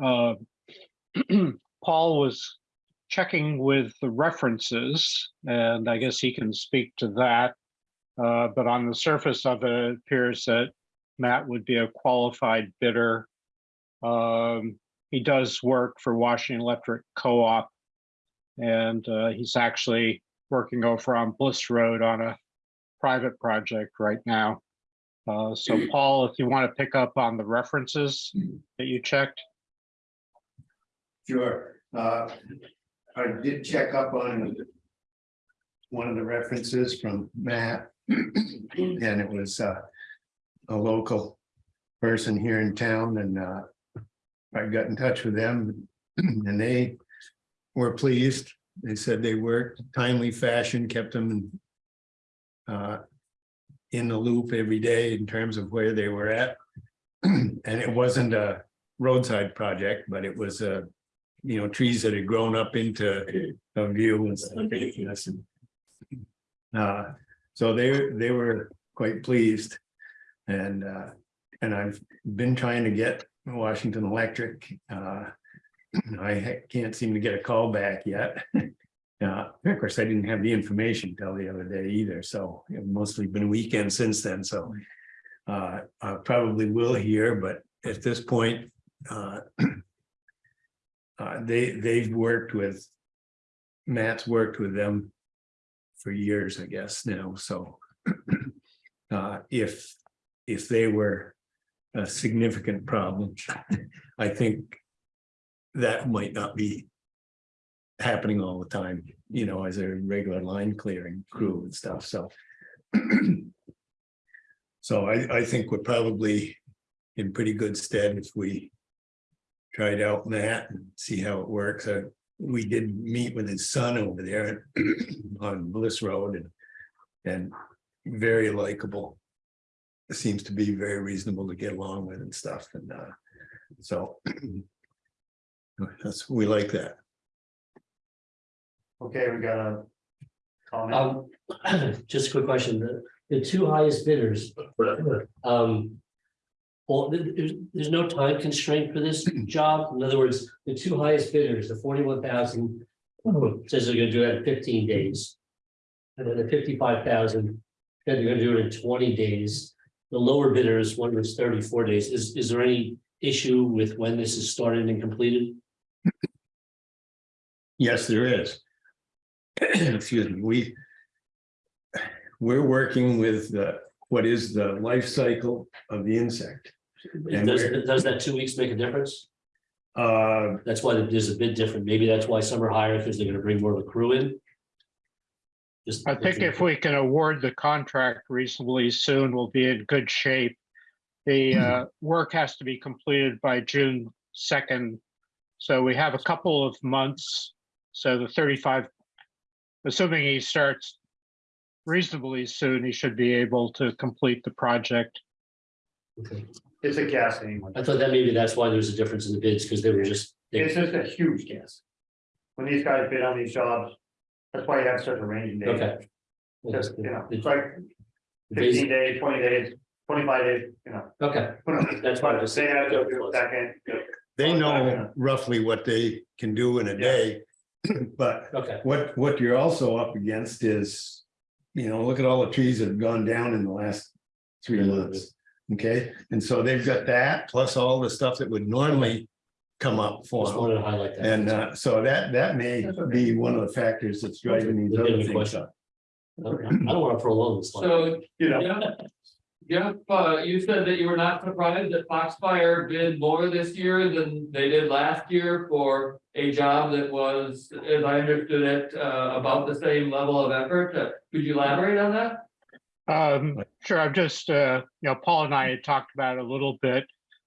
uh, uh, Paul was checking with the references, and I guess he can speak to that. Uh, but on the surface of it, it appears that Matt would be a qualified bidder. Um, he does work for Washington Electric Co-op. And, uh, he's actually working over on Bliss Road on a private project right now. Uh, so Paul, if you want to pick up on the references that you checked. Sure, uh, I did check up on. One of the references from Matt. And it was, uh, a local person here in town and, uh. I got in touch with them and they were pleased. They said they worked timely fashion, kept them. in, Uh. In the loop every day in terms of where they were at. And it wasn't a roadside project, but it was a you know, trees that had grown up into a view and, Uh, so they, they were quite pleased. And, uh, and I've been trying to get Washington Electric, uh. I can't seem to get a call back yet. Uh, of course, I didn't have the information till the other day either, so it's mostly been weekend since then, so. Uh, I probably will hear, but at this point, uh. Uh, they, they've worked with. Matt's worked with them. For years, I guess now, so. Uh, if, if they were a significant problem, I think. That might not be. Happening all the time, you know, as a regular line clearing crew and stuff, so. So I, I think we're probably in pretty good stead if we tried out Matt and see how it works. Uh, we did meet with his son over there on Bliss Road and, and very likable. Seems to be very reasonable to get along with and stuff and, uh, so that's, we like that. Okay, we got a comment. Um, just a quick question, the, the two highest bidders. Um. Well, there's, there's no time constraint for this job, in other words, the two highest bidders, the forty-one thousand. Says they're gonna do it in fifteen days. And then the fifty-five thousand, said they're gonna do it in twenty days. The lower bidders, one was thirty-four days, is, is there any issue with when this is started and completed? Yes, there is. Excuse me, we. We're working with the, what is the life cycle of the insect. And Does, we're- does that two weeks make a difference? Uh, That's why there's a bit different. Maybe that's why some are higher, because they're gonna bring more of a crew in. Just. I think if we can award the contract reasonably soon, we'll be in good shape. The uh, work has to be completed by June second. So we have a couple of months. So the thirty-five, assuming he starts reasonably soon, he should be able to complete the project. Okay. It's a gas anyway. I thought that maybe that's why there's a difference in the bids, because they were just. they- It's just a huge gas. When these guys bid on these jobs, that's why you have such a range of days. Okay. Just, you know, it's like the fifteen days, twenty days, twenty-five days, you know. Okay, that's why I was They saying. have to do a they know roughly what they can do in a day. But Okay, what, what you're also up against is, you know, look at all the trees that have gone down in the last three months. Okay, and so they've got that, plus all the stuff that would normally come up for just them. wanted to highlight that. And uh, so that, that may be one of the factors that's driving these other Legitimate things question. up. Okay, I don't want to prolong this. one. So, You know, yeah. Yeah, uh, you said that you were not surprised that Foxfire did more this year than they did last year for a job that was, as I understood it, uh, about the same level of effort. Uh, Could you elaborate on that? Um, sure, I'm just, uh, you know, Paul and I had talked about it a little bit.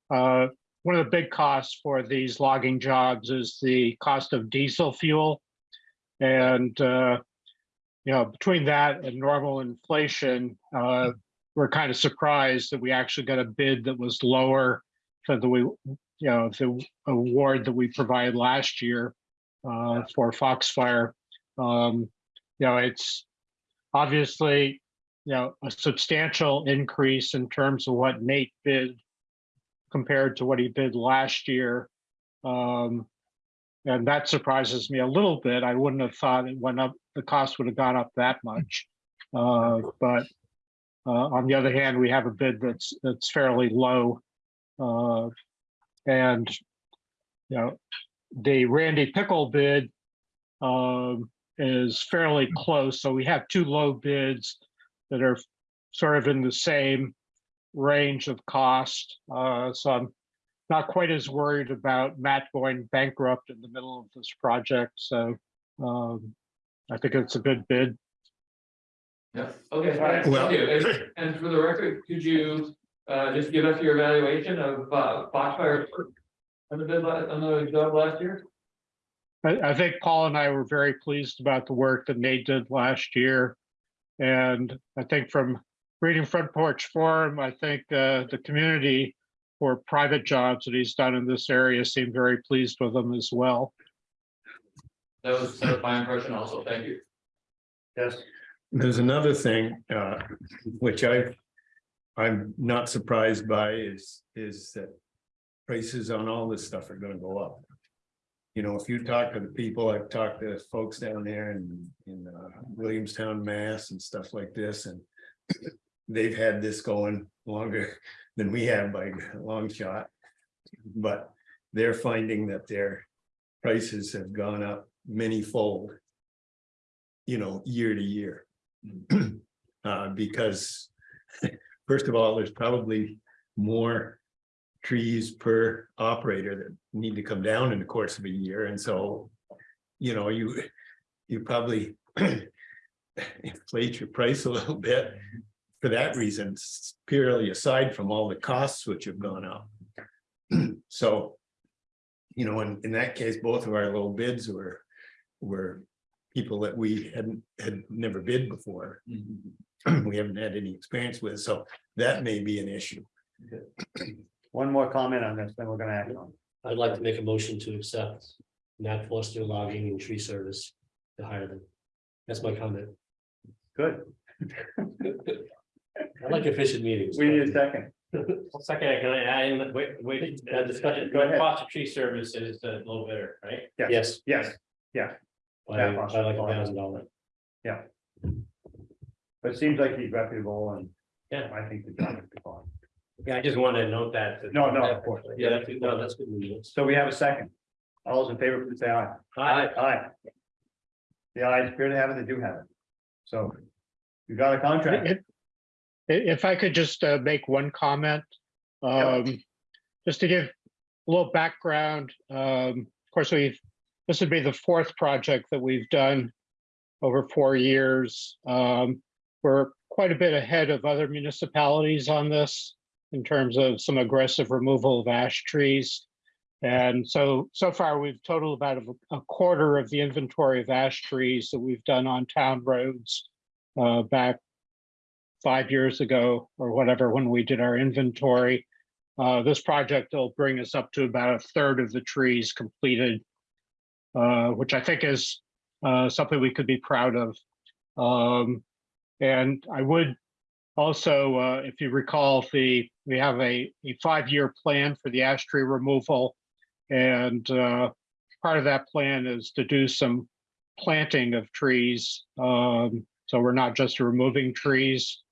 Uh, one of the big costs for these logging jobs is the cost of diesel fuel. And, uh, you know, between that and normal inflation, uh, we're kind of surprised that we actually got a bid that was lower than the we, you know, the award that we provided last year uh, for Foxfire. Um, you know, it's obviously, you know, a substantial increase in terms of what Nate bid compared to what he bid last year. Um, and that surprises me a little bit. I wouldn't have thought it went up, the cost would have gone up that much. Uh, but uh, on the other hand, we have a bid that's, that's fairly low. Uh, and, you know, the Randy Pickle bid um, is fairly close. So we have two low bids that are sort of in the same range of cost. Uh, so I'm not quite as worried about Matt going bankrupt in the middle of this project. So um, I think it's a good bid. Yeah, okay, Alright. thank you. And- And for the record, could you uh just give us your evaluation of uh Foxfire? On the bid, on the job last year? I, I think Paul and I were very pleased about the work that Nate did last year. And I think from reading Front Porch Forum, I think uh, the community for private jobs that he's done in this area seemed very pleased with him as well. That was that was my impression also, thank you. Yes, There's another thing, uh, which I, I'm not surprised by is, is that prices on all this stuff are gonna go up. You know, if you talk to the people, I've talked to folks down there in, in uh, Williamstown, Mass and stuff like this, and they've had this going longer than we have by a long shot. But they're finding that their prices have gone up many-fold, you know, year to year. Uh, because, first of all, there's probably more trees per operator that need to come down in the course of a year, and so, you know, you, you probably inflate your price a little bit for that reason, purely aside from all the costs which have gone up. So, you know, in, in that case, both of our little bids were, were people that we hadn't, had never bid before. We haven't had any experience with, so that may be an issue. one more comment on this, then we're gonna act on. I'd like to make a motion to accept Matt Foster logging and tree service to hire them. That's my comment. Good, I like efficient meetings. we need a second. Well, Second, can I add in, wait, wait, uh, discussion, Go ahead. Foster tree service is the low bidder, right? Yes, Yes, by, by like a thousand dollars. Yeah, but it seems like he's reputable and. Yeah. I think the job is fine. Yeah, I just wanted to note that. No, no, of course. Yeah, that's, no, that's good news. So we have a second. All those in favor, please say aye. Aye. Aye. The ayes appear to have it, they do have it. So you got a contract. If I could just uh, make one comment, um, just to give a little background, um, of course, we've, this would be the fourth project that we've done over four years. Um, we're quite a bit ahead of other municipalities on this in terms of some aggressive removal of ash trees. And so, so far, we've totaled about a- a quarter of the inventory of ash trees that we've done on town roads uh, back five years ago or whatever, when we did our inventory. Uh, this project will bring us up to about a third of the trees completed, uh, which I think is uh, something we could be proud of. Um, and I would also, uh, if you recall, the we have a, a five-year plan for the ash tree removal. And uh, part of that plan is to do some planting of trees. Um, so we're not just removing trees.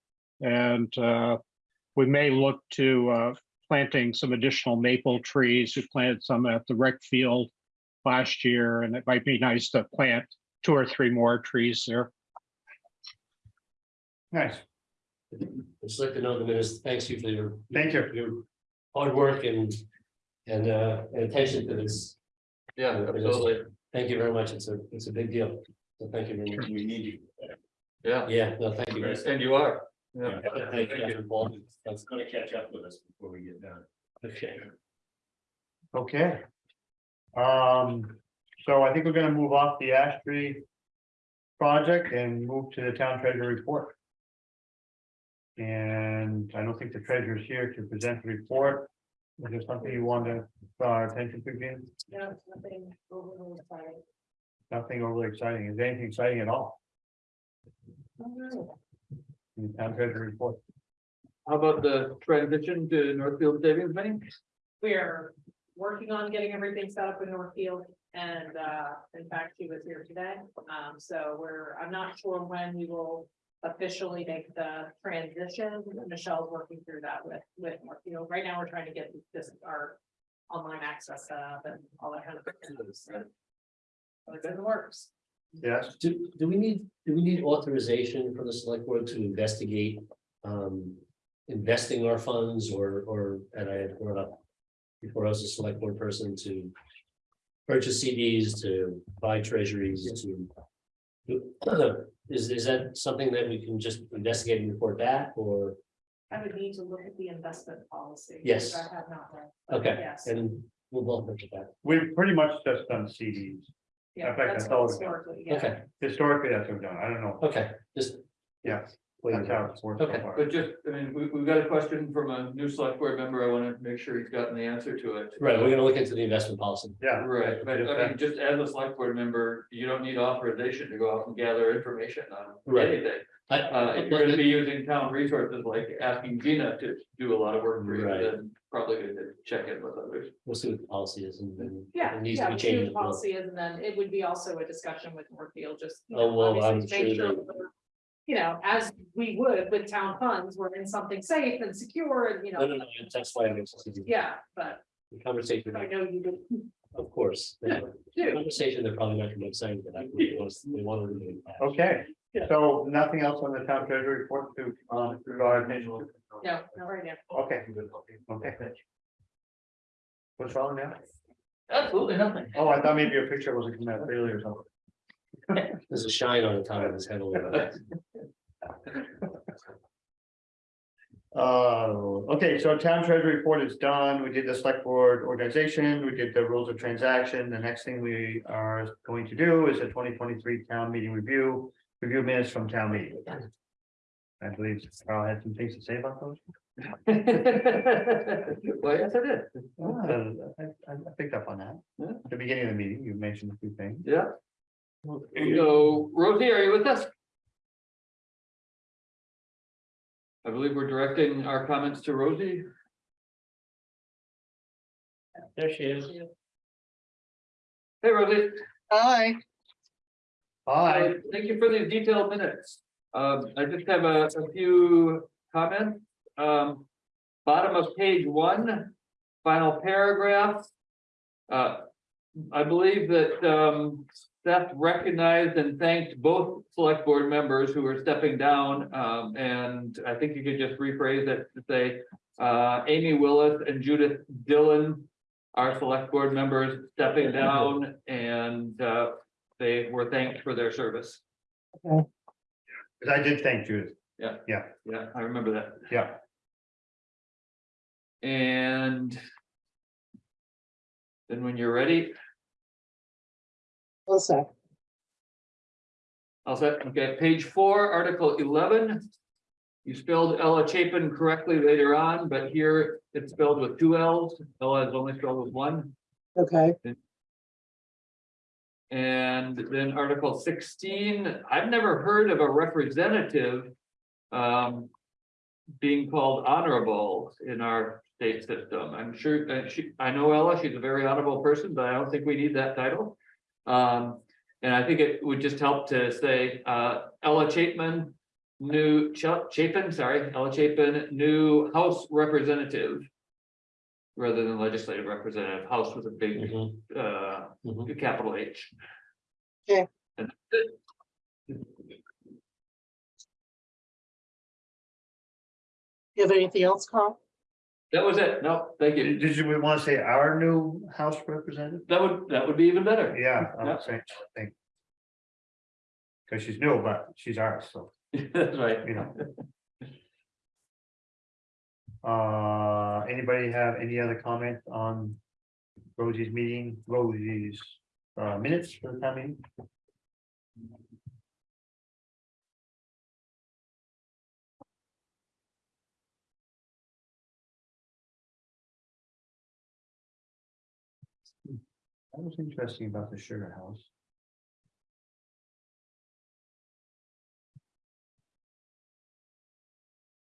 And uh, we may look to uh, planting some additional maple trees. We planted some at the rec field last year, and it might be nice to plant two or three more trees there. Nice, Just like to know the minutes, thanks you for your. Thank you. For your hard work and, and, uh, and attention to this. Yeah, absolutely, Thank you very much. It's a, it's a big deal. So thank you very much. We need you. yeah, Yeah, no, thank you. and you are. Yeah. Thank you, That's gonna catch up with us before we get done. okay. okay. Um, so I think we're gonna move off the ash tree. Project and move to the town treasurer report. And I don't think the treasurer's here to present the report. Is there something you want to, draw our attention to, Jim? No, nothing overly exciting. Nothing overly exciting. Is there anything exciting at all? In town treasury report? How about the transition to Northfield Savings Bank? We are working on getting everything set up in Northfield and uh, in fact, she was here today. Um, so we're, I'm not sure when we will officially make the transition. Michelle's working through that with, with Northfield. Right now, we're trying to get this, our online access set up and all that kind of. stuff. So It's in the works. Yes, Do, do we need, do we need authorization from the select board to investigate, um, investing our funds or, or, and I had brought up. Before I was a select board person to purchase CDs, to buy treasuries, to. do- Is, is that something that we can just investigate and report back, or, I would need to look at the investment policy. which Yes. I have not read. okay, Yes. and we'll both look at that, we've pretty much just done CDs. Yeah, in fact, that's that's all what we've done. historically, yeah. okay, Historically, that's what we've done. I don't know. okay, just. Yeah, That's how it's worked so Okay. far. But just, I mean, we, we've got a question from a new select board member. I want to make sure he's gotten the answer to it. Right, we're gonna look into the investment policy. Yeah, Right, but I mean, just as a select board member, you don't need authorization to go out and gather information on Right. anything. I, Uh, if you're gonna be using town resources, like asking Gina to do a lot of work for you, Right. then probably good to check in with others. we'll see what the policy is and then. Yeah, It needs yeah, to be we'll see what changed. the policy is, and then it would be also a discussion with Northfield, just. you Oh, know, well, obviously I'm to make sure that we're, You know, as we would with town funds, we're in something safe and secure, and you No, no, know, no, that's why I'm interested. in yeah, but The conversation, I know you would of course, the do. conversation, they're probably not gonna be excited about. They want to- they want to read okay. Yeah. So nothing else on the town treasury report to, uh, to our attention? No, not right now. Okay, okay. What's wrong now? Absolutely nothing. Oh, I thought maybe your picture wasn't coming out clearly or something. There's a shine on the top of his head a little bit. Uh, okay, so town treasury report is done. We did the select board organization, we did the rules of transaction. The next thing we are going to do is a twenty twenty-three town meeting review, review minutes from town meeting. I believe Carl had some things to say about those. Well, yes, I did. Uh, I, I picked up on that. Yeah. At the beginning of the meeting, you mentioned a few things. Yeah. So Rosie, are you with us? I believe we're directing our comments to Rosie. There she is. Hey, Rosie. Hi, Uh, Thank you for these detailed minutes. Um, I just have a, a few comments. Um, bottom of page one, final paragraph. Uh, I believe that, um, Seth recognized and thanked both select board members who are stepping down. Um, and I think you could just rephrase it to say, uh, Amy Willis and Judith Dillon our select board members stepping down and, uh, they were thanked for their service. Okay. Because I did thank Judith. Yeah, Yeah. Yeah. I remember that. Yeah. And. Then when you're ready, one sec. I'll set, okay, page four, article eleven. You spelled Ella Chapin correctly later on, but here it's spelled with two L's. Ella is only spelled with one. Okay, And then article sixteen, I've never heard of a representative. Um. Being called honorable in our state system. I'm sure that she, I know Ella, she's a very honorable person, but I don't think we need that title. Um, and I think it would just help to say, uh, Ella Chapman. New Cha- Chapin, sorry, Ella Chapin, new House Representative. Rather than legislative representative, House with a big, Mhm, uh, mhm. capital H. Okay. And that's it. you have anything else, Carl? That was it. No, thank you. Did you want to say our new House representative? That would, that would be even better. Yeah, I Yeah. was saying, thank. Because she's new, but she's ours, so, That's right. you know. Uh, anybody have any other comments on Rosie's meeting, Rosie's uh, minutes for the time being? That was interesting about the sugar house.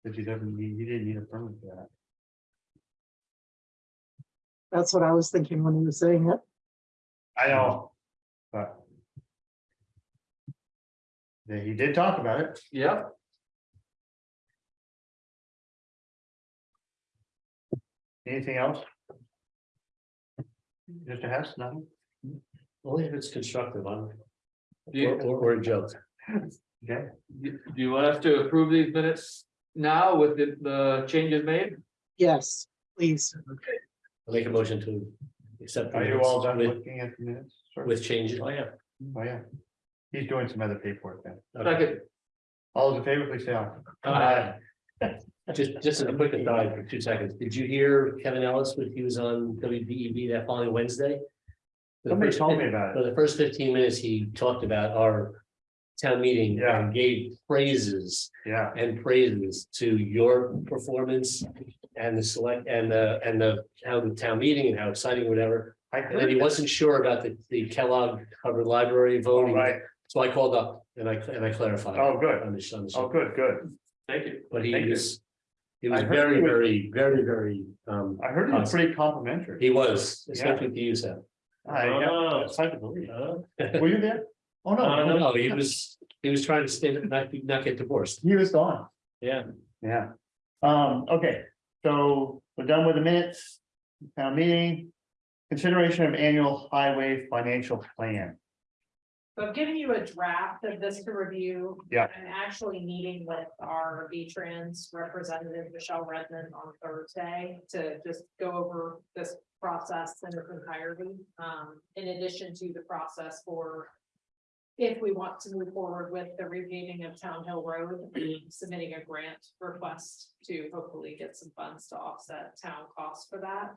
But you didn't need, you didn't need a permit for that. That's what I was thinking when you were saying it. I know, but. Yeah, he did talk about it. Yeah, Anything else? Mr. Hess, nothing? Only if it's constructive, I'm, do you, or, or a joke. Okay, do you want us to approve these minutes now with the, the changes made? Yes, please. I'll make a motion to accept. the are you all minutes done with- looking at the minutes? Sir? With changes, oh yeah. Oh, yeah. He's doing some other paperwork then. Second, All those in favor, please say aye. Aye. Just, just as a quick aside for two seconds, did you hear Kevin Ellis when he was on WDEV that following Wednesday? The Somebody first told me about it. For it. the first fifteen minutes, he talked about our town meeting Yeah. and gave praises Yeah, and praises to your performance and the select and the, and the, how the town meeting and how exciting, whatever. I And then heard he wasn't sure about the, the Kellogg Hubbard Library vote. Oh, right. So I called up and I, and I clarified. Oh, good. On the, on the Oh, good, good. thank you. but he Thank you. was, he was I heard very, he was- very, very, very, um, I heard it was pretty complimentary. he was, especially to you, Sam. I, yeah, Oh. it's hard to believe. Uh, Were you there? Oh, no, no. no, he was, he was trying to stay, not, be- not get divorced. He was gone. Yeah. Yeah. Um, okay, so we're done with the minutes. Town meeting. Consideration of annual highway financial plan. So I'm giving you a draft of this to review. Yeah. I'm actually meeting with our V-Trans representative, Michelle Redmond, on Thursday to just go over this process in its entirety. Um, in addition to the process for if we want to move forward with the repaving of Town Hill Road, submitting a grant request to hopefully get some funds to offset town costs for that.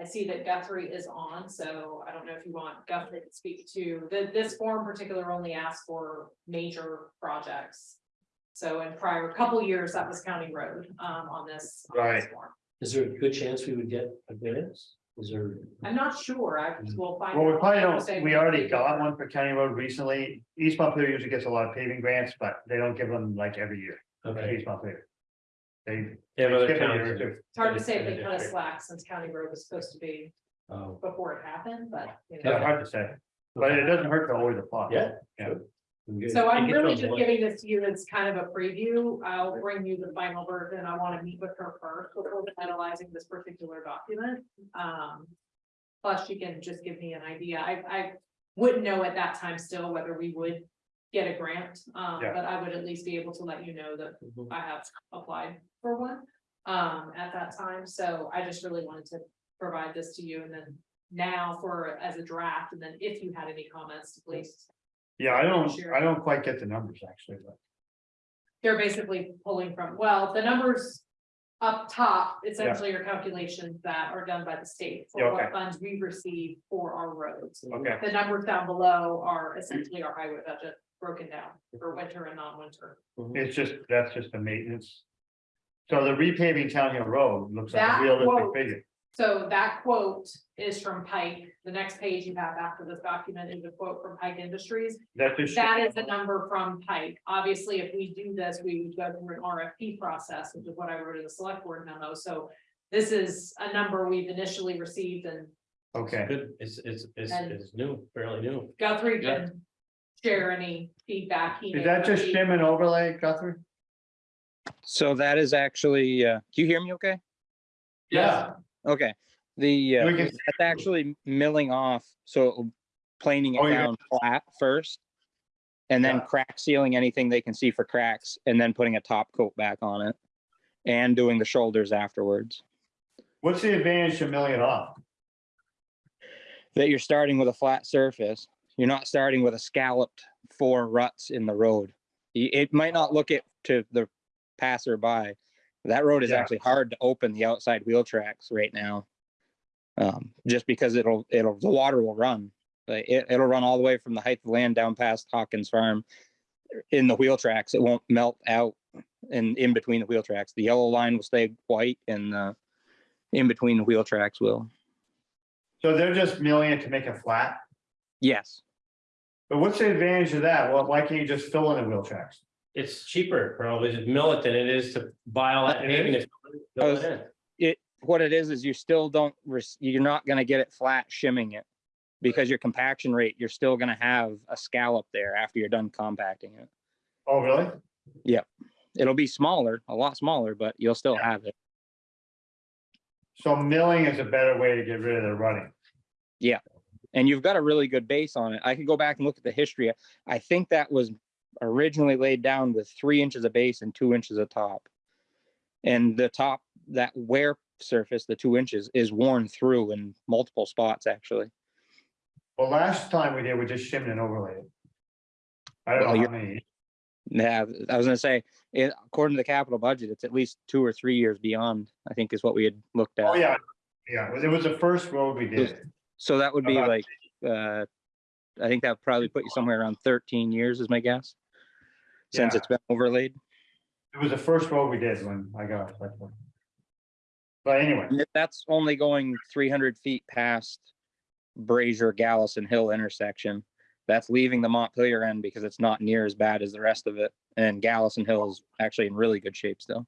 I see that Guthrie is on, so I don't know if you want Guthrie to speak to, the, this form particular only asks for major projects. So in prior couple years, that was County Road, um, on this. on this Right. form. Is there a good chance we would get a variance? Is there? I'm not sure, I will find. Well, we out. probably I will say don't, we already got one for County Road recently. East Montpelier usually gets a lot of paving grants, but they don't give them like every year. Okay. East Montpelier. They. They have other skip a year or towns. It's hard to say if they cut a slack since County Road was supposed to be Oh, before it happened, but. you Yeah, know. hard to say, but it doesn't hurt to always apply. Yeah. Yeah. sure. So I'm really just giving this to you as kind of a preview. I'll bring you the final version. I want to meet with her first before finalizing this particular document. Um. Plus, you can just give me an idea. I, I wouldn't know at that time still whether we would get a grant. Um, Yeah. but I would at least be able to let you know that Mhm. I have applied for one. Um, at that time, so I just really wanted to provide this to you and then now for, as a draft, and then if you had any comments, please Yeah, I don't, Sure. I don't quite get the numbers actually, but. they're basically pulling from, well, the numbers. Up top, essentially are calculations that are done by the state Yeah, for okay. what funds we receive for our roads. Okay, The numbers down below are essentially our highway budget broken down for mhm. winter and non-winter. Mhm. it's just, that's just the maintenance. So the repaving Town Hill Road looks like That a realistic quote- figure. So that quote is from Pike. The next page you have after this document is a quote from Pike Industries. That just. That is a number from Pike. Obviously, if we do this, we would go through an RFP process, which is what I wrote in the select board memo. So this is a number we've initially received and Okay, Good, it's, it's, it's, And- it's new, fairly new. Guthrie Yeah. can share any feedback. he is may that just receive. shim and overlay, Guthrie? So that is actually, uh, do you hear me okay? Yeah, Okay, the, uh, can- that's actually milling off, so planing Oh, it you're down flat first. And then Yeah. crack sealing anything they can see for cracks and then putting a top coat back on it. And doing the shoulders afterwards. What's the advantage to milling it off? That you're starting with a flat surface. You're not starting with a scalloped four ruts in the road. It might not look it to the passerby. That road is Yeah. actually hard to open the outside wheel tracks right now. Um, just because it'll, it'll, the water will run. Like it, it'll run all the way from the height of land down past Hawkins Farm. In the wheel tracks, it won't melt out and in between the wheel tracks. The yellow line will stay white and, uh, in between the wheel tracks will. So they're just milling it to make it flat? Yes, But what's the advantage of that? Well, why can't you just fill in the wheel tracks? It's cheaper probably to mill it than it is to buy all that It paving. is? and fill it in. it, what it is, is you still don't, you're not gonna get it flat shimming it. Because your compaction rate, you're still gonna have a scallop there after you're done compacting it. Oh, really? Yep. It'll be smaller, a lot smaller, but you'll still have it. So milling is a better way to get rid of the running. Yeah. And you've got a really good base on it. I could go back and look at the history. I think that was originally laid down with three inches of base and two inches of top. And the top, that wear surface, the two inches, is worn through in multiple spots, actually. Well, last time we did, we just shimmed and overlaid it. I don't Well, know how many. Yeah, I was gonna say, it, according to the capital budget, it's at least two or three years beyond, I think is what we had looked at. Oh, yeah, yeah, it was the first road we did. So that would be About- like, uh, I think that would probably put you somewhere around thirteen years is my guess. Since Yeah. it's been overlaid. It was the first road we did when I got. it. But anyway, That's only going three hundred feet past Brazier Gallison Hill intersection. That's leaving the Montpelier end because it's not near as bad as the rest of it. And Gallison Hill is actually in really good shape still,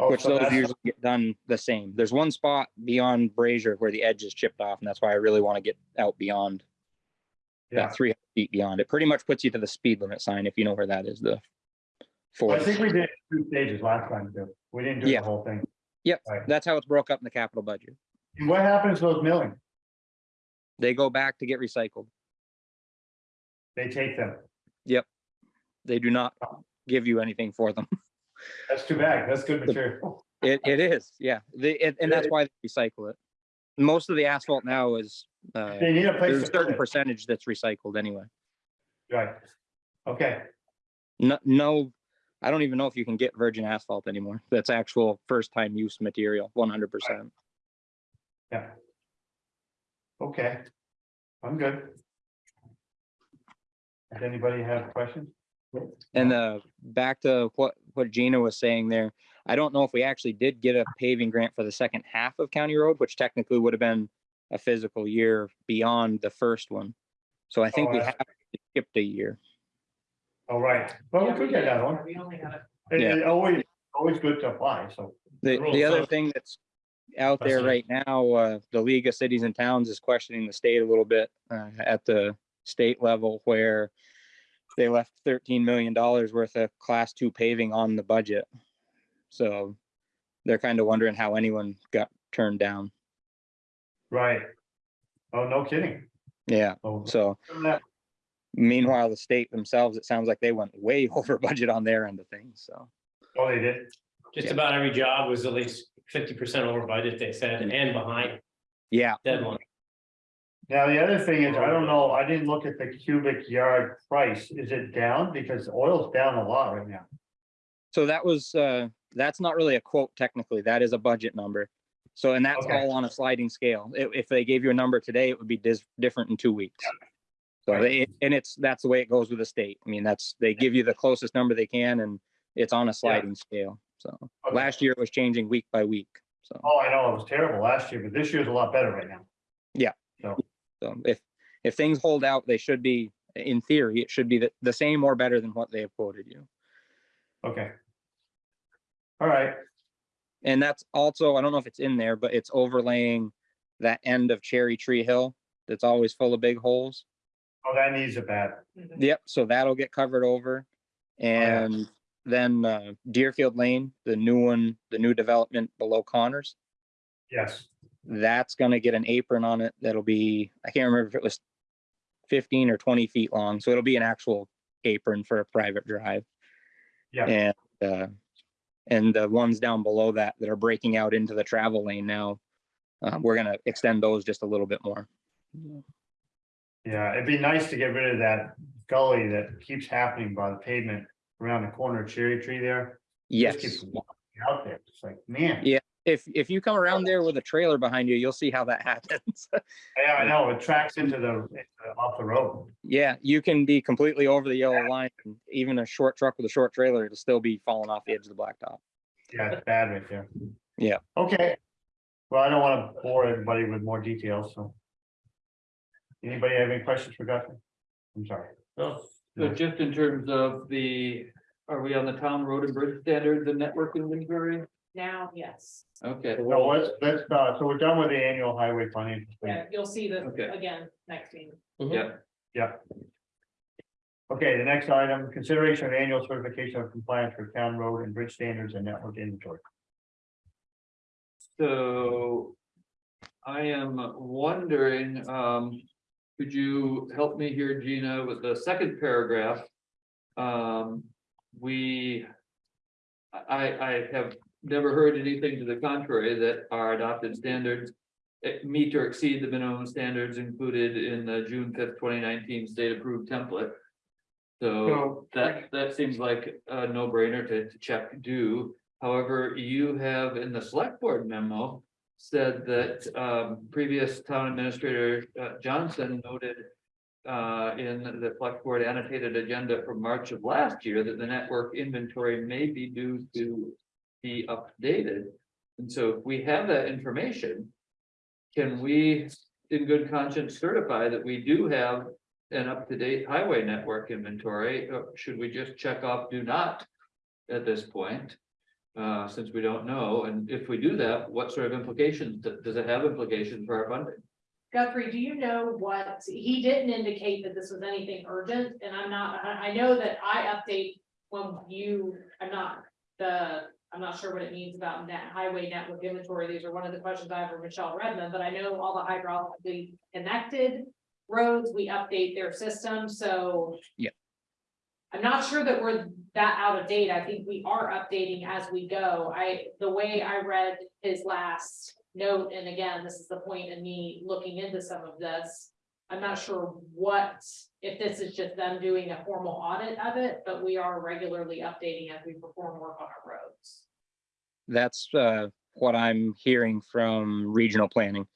oh, which so those usually get done the same. There's one spot beyond Brazier where the edge is chipped off, and that's why I really want to get out beyond yeah. that three hundred feet beyond. It pretty much puts you to the speed limit sign if you know where that is, the four. I think we did two stages last time too. We didn't do the whole thing. Yep, Right. that's how it's broke up in the capital budget. And what happens to those milling? They go back to get recycled. They take them. Yep. They do not oh. give you anything for them. That's too bad. That's good material. It, it is, yeah. They, it- and that's why they recycle it. Most of the asphalt now is, uh, They need a place there's to a put certain it. percentage that's recycled anyway. Right. Okay, No, no, I don't even know if you can get virgin asphalt anymore. That's actual first time use material, one hundred percent. yeah. Okay. I'm good. Does anybody have questions? And uh, back to what, what Gina was saying there, I don't know if we actually did get a paving grant for the second half of County Road, which technically would have been a fiscal year beyond the first one. So I think Oh, we that's- have skipped a year. All right, well, we Yeah, could get did. that one. We only got it. It- Yeah. it always, always good to apply, so. The, Rule the of other thumb. thing that's out there Precedent. right now, uh, the League of Cities and Towns is questioning the state a little bit, uh, at the state level where they left thirteen million dollars worth of class two paving on the budget. So they're kind of wondering how anyone got turned down. Right. Oh, no kidding. Yeah, Oh, so that- meanwhile, the state themselves, it sounds like they went way over budget on their end of things, so. Oh, they did? Just Yeah. about every job was at least fifty percent over budget, they said, and behind Yeah, deadline. Now, the other thing is, I don't know, I didn't look at the cubic yard price. Is it down? Because oil's down a lot right now. So that was, uh, that's not really a quote technically, that is a budget number. So, and that's Okay. all on a sliding scale. If, if they gave you a number today, it would be dis- different in two weeks. So, Right. they- and it's, that's the way it goes with the state. I mean, that's, they give you the closest number they can and it's on a sliding scale. So, Okay. last year it was changing week by week. So, Oh, I know, it was terrible last year, but this year's a lot better right now. Yeah. So if, if things hold out, they should be, in theory, it should be the, the same or better than what they have quoted you. Okay. All right, And that's also, I don't know if it's in there, but it's overlaying that end of Cherry Tree Hill that's always full of big holes. oh, that needs a bad. Mhm. Yep, so that'll get covered over. yeah. And then uh, Deerfield Lane, the new one, the new development below Connors, Yes, that's gonna get an apron on it. That'll be, I can't remember if it was fifteen or twenty feet long, so it'll be an actual apron for a private drive. Yeah. And, uh, and the ones down below that that are breaking out into the travel lane now, uh, we're gonna extend those just a little bit more. yeah, it'd be nice to get rid of that gully that keeps happening by the pavement around the corner of Cherry Tree there. Just Yes, keeps walking Out there, it's like, man, Yeah. If, if you come around there with a trailer behind you, you'll see how that happens. yeah, I know, it tracks into the, into- off the road. Yeah, you can be completely over the yellow line, and even a short truck with a short trailer, it'll still be falling off the edge of the blacktop. Yeah, it's bad right there. Yeah. Okay. Well, I don't want to bore everybody with more details, so. Anybody have any questions for Guthrie? I'm sorry. No, So just in terms of the, are we on the town road and bridge standards and network in inventory? Now, yes, Okay, So let's, let's, uh, so we're done with the annual highway financial. yeah, statement. you'll see this Okay. again next meeting. yeah, Yeah. Okay, the next item, consideration of annual certification of compliance for town road and bridge standards and network inventory. so. I am wondering, um, could you help me here, Gina, with the second paragraph? Um, we. I, I have never heard anything to the contrary that our adopted standards. eh, meet or exceed the minimum standards included in the June fifth, twenty nineteen state approved template. So So, that, that seems like a no brainer to, to check do. However, you have in the select board memo. Said that, um, previous town administrator, uh, Johnson noted. Uh, in the select board annotated agenda from March of last year that the network inventory may be due to. Be updated, and so if we have that information. Can we, in good conscience, certify that we do have an up-to-date highway network inventory, or should we just check off do not? At this point, uh, since we don't know, and if we do that, what sort of implications, does it have implications for our funding? Guthrie, do you know what, he didn't indicate that this was anything urgent, and I'm not, I, I know that I update when you, I'm not the, I'm not sure what it means about net highway network inventory, these are one of the questions I have for Michelle Redmond, but I know all the hydraulically connected roads, we update their system, so. Yeah. I'm not sure that we're that out of date, I think we are updating as we go, I, the way I read his last note, and again, this is the point in me looking into some of this. I'm not sure what, if this is just them doing a formal audit of it, but we are regularly updating as we perform work on our roads. That's uh, what I'm hearing from regional planning.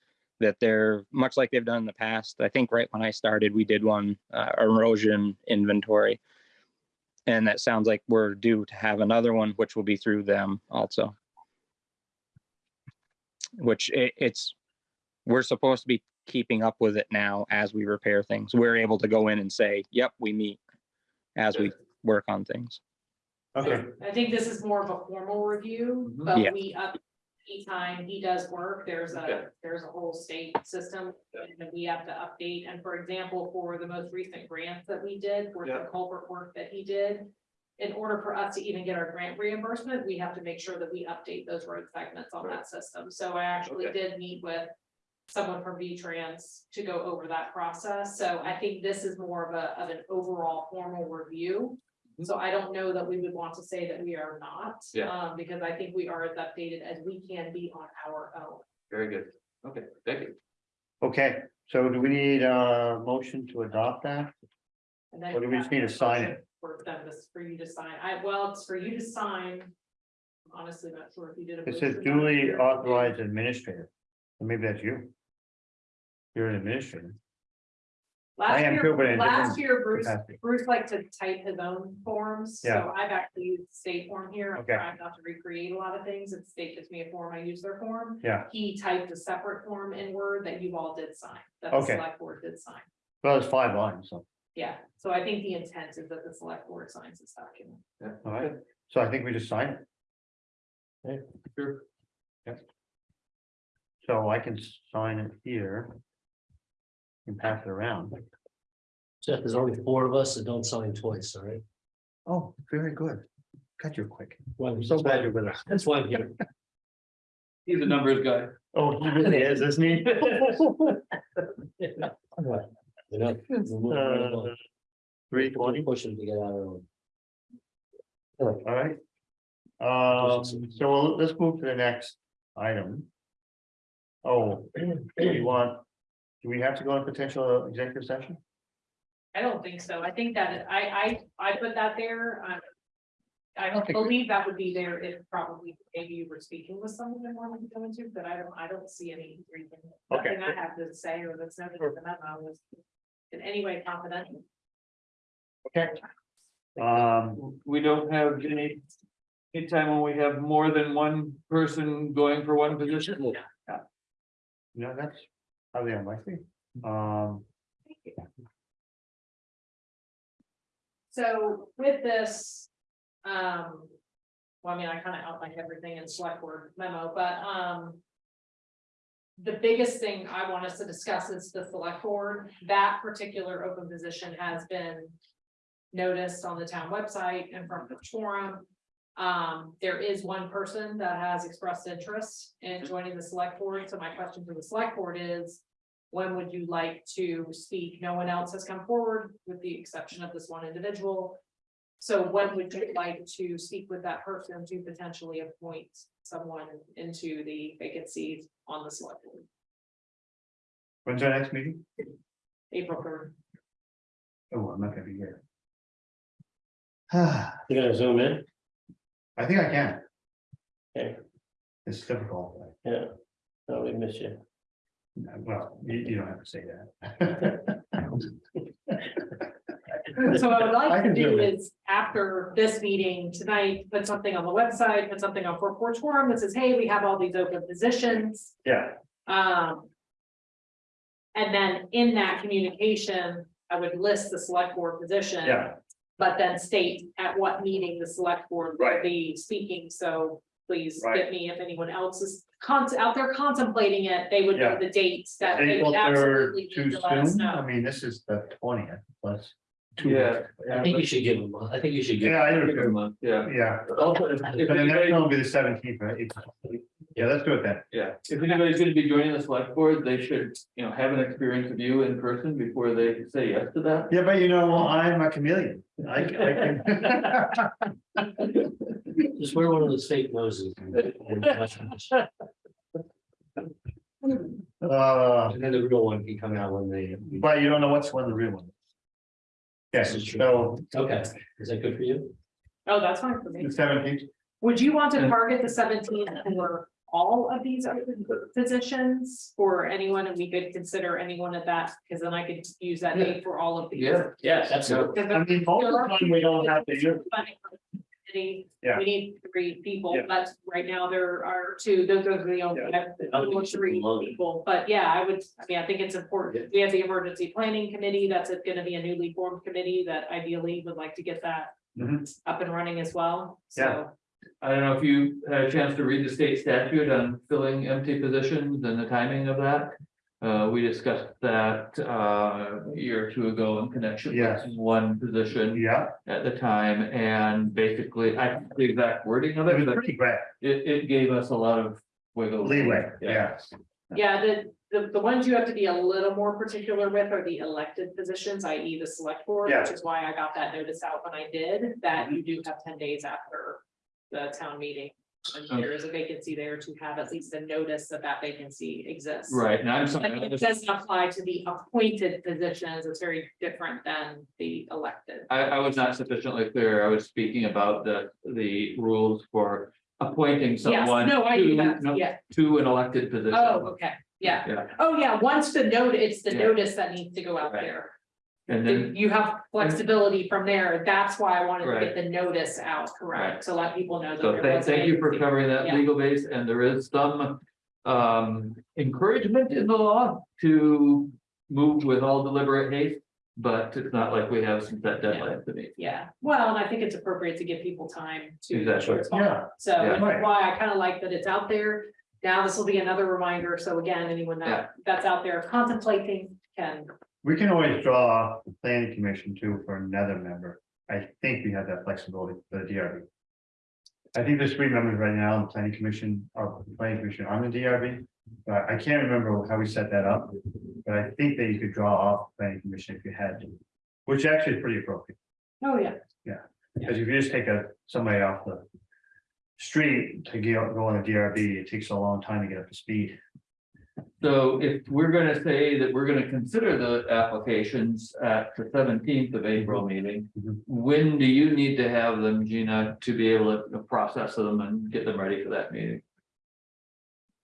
That they're much like they've done in the past. I think right when I started, we did one uh, erosion inventory. And that sounds like we're due to have another one, which will be through them also. Which it, it's, we're supposed to be keeping up with it now as we repair things. We're able to go in and say, yep, we meet as we work on things. Okay, I think this is more of a formal review, Mhm. but Yeah. we up. Anytime he does work, there's Okay. a, there's a whole state system that we have to update, and for example, for the most recent grants that we did, for the Yeah. culvert work that he did. In order for us to even get our grant reimbursement, we have to make sure that we update those road segments on that system, so I actually Okay. did meet with. Someone from V-Trans to go over that process, so I think this is more of a, of an overall formal review. Mhm. So I don't know that we would want to say that we are not. Yeah. Um, because I think we are as updated as we can be on our own. Very good, okay, thank you. okay, so do we need a motion to adopt that? And then Or do we just need to sign it? For them, this, for you to sign, I, well, it's for you to sign. I'm Honestly, not sure if you did. a It says duly authorized administrator. So Maybe that's you. You're in an administrator. I Last am year- too, but in Last different year, Bruce, capacity. Bruce liked to type his own forms, Yeah. so I've actually used state form here. I'm Okay. trying not to recreate a lot of things. If state gives me a form, I use their form. Yeah. He typed a separate form in Word that you all did sign, that the Okay. select board did sign. Well, it's five lines, so, Yeah, so I think the intent is that the select board signs this document. all right, so I think we just sign it. Okay. Sure. So I can sign it here. And pass it around. Jeff, there's only four of us that don't sign twice, all right? Oh, very good. God, you're quick. Well, I'm so glad you're with us. That's why I'm here. He's a numbers guy. Oh, he really is, isn't he? You know, we're moving right along. Three twenty, Pushing to get out early. all right. Um, so we'll- let's move to the next item. Oh, do you want, do we have to go in potential executive session? I don't think so. I think that, I, I, I put that there, um. I don't think believe that would be there if probably maybe you were speaking with someone that wanted to go into, but I don't, I don't see any reason. Okay. Nothing I have to say or that's noted in the memo was in any way confidential. Okay. Um, We don't have any, anytime when we have more than one person going for one position. Yeah. No, that's highly unlikely. Um, So with this, um, well, I mean, I kind of outlined everything in select word memo, but, um. The biggest thing I want us to discuss is the select board. That particular open position has been. Noticed on the town website and from the forum. Um, there is one person that has expressed interest in joining the select board, so my question to the select board is. When would you like to speak? No one else has come forward with the exception of this one individual. So when would you like to speak with that person to potentially appoint someone into the vacancies on the select board? when's our next meeting? April third. Oh, I'm not gonna be here. You're gonna zoom in? I think I can. Okay. It's difficult. Yeah. No, we miss you. Well, you, you don't have to say that. So what I would I like to do do it. is after this meeting tonight, put something on the website, put something on Fort Porch Forum that says, hey, we have all these open positions. Yeah, Um. And then in that communication, I would list the select board position. yeah, But then state at what meeting the select board will Right. be speaking, so please Right. get me if anyone else is con- out there contemplating it, they would know Yeah. the dates that they April would third, absolutely too need to let us soon, I know. mean, this is the twentieth, plus. two Yeah. weeks. I think you should give them, I think you should give. Yeah, I do Give them too, a- Yeah, yeah, also, if, if but the next anybody- one will be the seventeenth, right? Yeah, let's do it then. yeah, if anybody's gonna be joining the select board, they should, you know, have an experience of you in person before they say yes to that. Yeah, but you know, I'm a chameleon, I, I can. Just wear one of those fake noses. and- and Uh, then the real one can come out when they. but you don't know what's one of the real ones. Yes, This is true. so Okay, is that good for you? Oh, that's fine for me. the seventeenth, Would you want to target the seventeenth for all of these open positions? For anyone, and we could consider anyone at that, because then I could use that name for all of these. Yeah, Yes, absolutely. Because I mean, most of the time we don't have to use. committee, Yeah. We need three people, Yeah. but right now there are two, those are the only, Yeah. only three people, but yeah, I would, I mean, I think it's important. We have the emergency planning committee, that's gonna be a newly formed committee that ideally would like to get that. Mhm. Up and running as well, Yeah. so. I don't know if you had a chance to read the state statute on filling empty positions and the timing of that. Uh, we discussed that, uh, a year or two ago in connection Yes. with one position Yeah, at the time, and basically, I, forget the exact wording of it it, was but pretty great, it, it gave us a lot of wiggle. room. leeway, yeah. Yeah, the, the, the ones you have to be a little more particular with are the elected positions, i.e. the select board, Yeah. which is why I got that notice out when I did, that you do have ten days after the town meeting. And there is a vacancy there to have at least a notice that that vacancy exists. Right, and I'm But I it just- doesn't apply to the appointed positions, it's very different than the elected. I, I was not sufficiently clear, I was speaking about the, the rules for appointing Yes, someone no, I do to, that, no, yeah, to an elected position. oh, okay, yeah, Yeah, oh, yeah, once the note, it's the Yeah. notice that needs to go out Right. there. And then, You have flexibility from there, that's why I wanted to get the notice out, correct, Right. to let people know. that so there thank, was thank you for vacancy. covering that Yeah. legal base, and there is some. Um, encouragement in the law to move with all deliberate haste, but it's not like we have some set deadlines to meet. Yeah, well, and I think it's appropriate to give people time to. Exactly. respond. Yeah. So Yeah. that's Right. why I kind of like that it's out there. Now this will be another reminder. So again, anyone Yeah. that that's out there contemplating can, We can always draw the planning commission too for another member. I think we have that flexibility for the DRB. I think there's three members right now on the planning commission, or the planning commission on the DRB. But I can't remember how we set that up, but I think that you could draw off the planning commission if you had to. Which actually is pretty appropriate, oh, yeah, Yeah, because if you just take a, somebody off the. Street to go, go on a DRB, it takes a long time to get up to speed. So if we're gonna say that we're gonna consider the applications at the seventeenth of April meeting. Mhm. When do you need to have them, Gina, to be able to process them and get them ready for that meeting?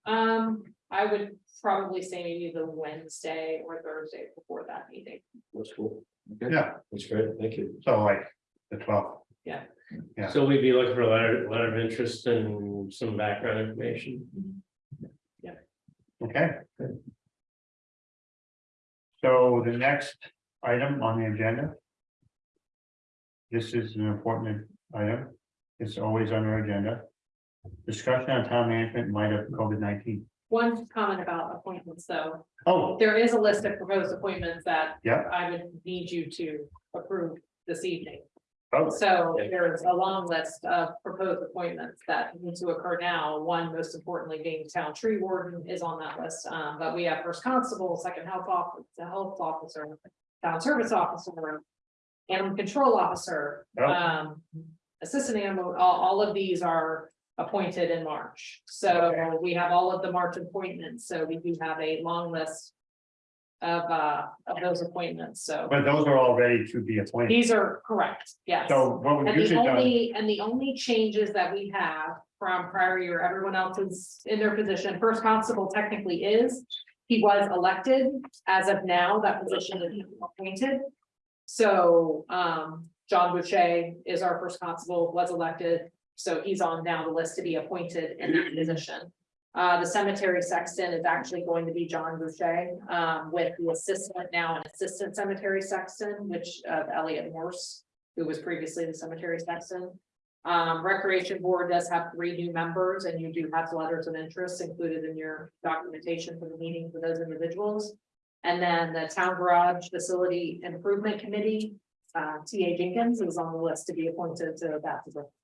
um, I would probably say maybe the Wednesday or Thursday before that meeting. That's cool. Okay. Yeah, That's great. Thank you. so like the twelfth. Yeah. So we'd be looking for a letter, letter of interest and some background information. Okay. good. So the next item on the agenda. This is an important item. It's always on our agenda. Discussion on town management in light of COVID nineteen. One comment about appointments, though, Oh, there is a list of proposed appointments that Yeah. I would need you to approve this evening. Oh, So there's a long list of proposed appointments that need to occur now. One, most importantly, being town tree warden is on that list. Um, but we have first constable, second health officer, health officer, town service officer, animal control officer, Oh. um, assistant animal, all, all of these are appointed in March. So we have all of the March appointments, so we do have a long list of, uh, of those appointments, so but those are all ready to be appointed. these are correct, yes. So what we And the usually done, only, and the only changes that we have from prior year, everyone else is in their position, first constable technically is. He was elected, as of now, that position is appointed. So, um, John Boucher is our first constable, was elected, so he's on now the list to be appointed in that position. Uh, the cemetery sexton is actually going to be John Boucher, um, with the assistant now, an assistant cemetery sexton, which, uh, Elliot Morse who was previously the cemetery sexton. Um, Recreation Board does have three new members and you do have letters of interest included in your documentation for the meeting for those individuals. And then the Town Garage Facility Improvement Committee, uh, T A Jenkins is on the list to be appointed to that,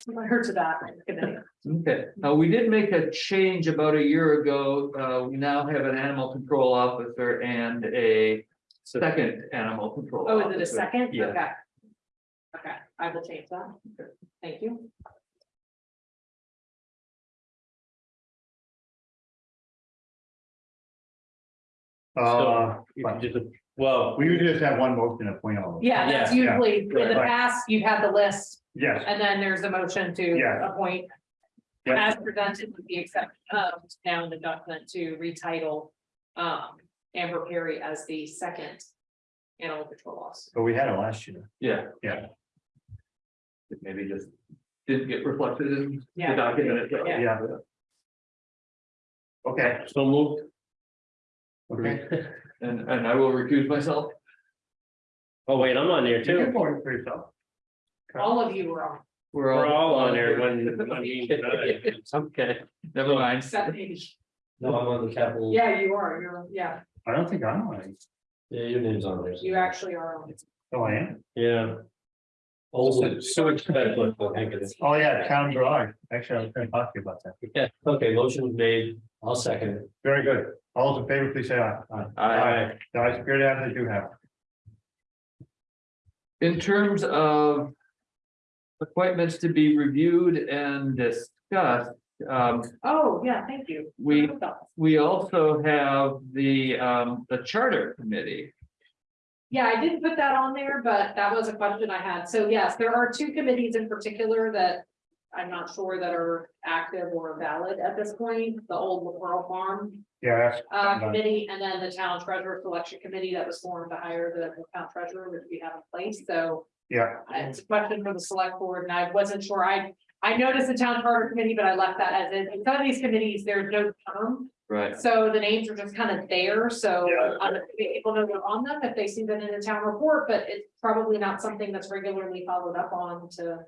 or to that committee. Okay, now we did make a change about a year ago. Uh, we now have an animal control officer and a second animal control. Oh, is it a officer. second? Yeah. Okay. Okay, I will change that. Thank you. uh, So, if you just- Well, we usually just have one motion to appoint all. of them. Yeah, that's Yeah, yeah. usually, in the Right. past, you've had the list Yes, And then there's a motion to Yeah. appoint. Yeah. As presented with the exception of now in the document to retitle. Um, Amber Perry as the second. Animal control officer. but we had it last year. Yeah. Yeah. It Maybe just didn't get reflected in the Yeah. document. itself. Yeah. Yeah. Okay, so moved. okay. And, and I will recuse myself. Oh, wait, I'm on there You can too. vote for yourself. All of you were on, We're all on there when, when we, okay. Never mind. except maybe, No, I'm on the capital. yeah, you are, you're, yeah, I don't think I'm on it. Yeah, your name's on there. you actually are on. Oh, I am. Yeah. Oh, Sewage specialist, I think it is. Oh, yeah, town garage. Actually, I was gonna talk to you about that. yeah, okay, motion was made, I'll second it. Very good. All those in favor, please say aye. I, The ayes appear to have, they do have. in terms of. Appointments to be reviewed and discussed, um, Oh, yeah, thank you. we, we also have the, um, the charter committee. Yeah, I didn't put that on there, but that was a question I had. So yes, there are two committees in particular that. I'm not sure that are active or valid at this point, the old LaPearl Farm Yeah, that's- uh committee, and then the town treasurer selection committee that was formed to hire the the town treasurer, which we have in place, so. yeah, It's a question for the select board, and I wasn't sure, I, I noticed the town charter committee, but I left that as is. In some of these committees, there's no term. Right. So the names are just kind of there, so Yeah. um, people know they're on them if they see them in the town report, but it's probably not something that's regularly followed up on to.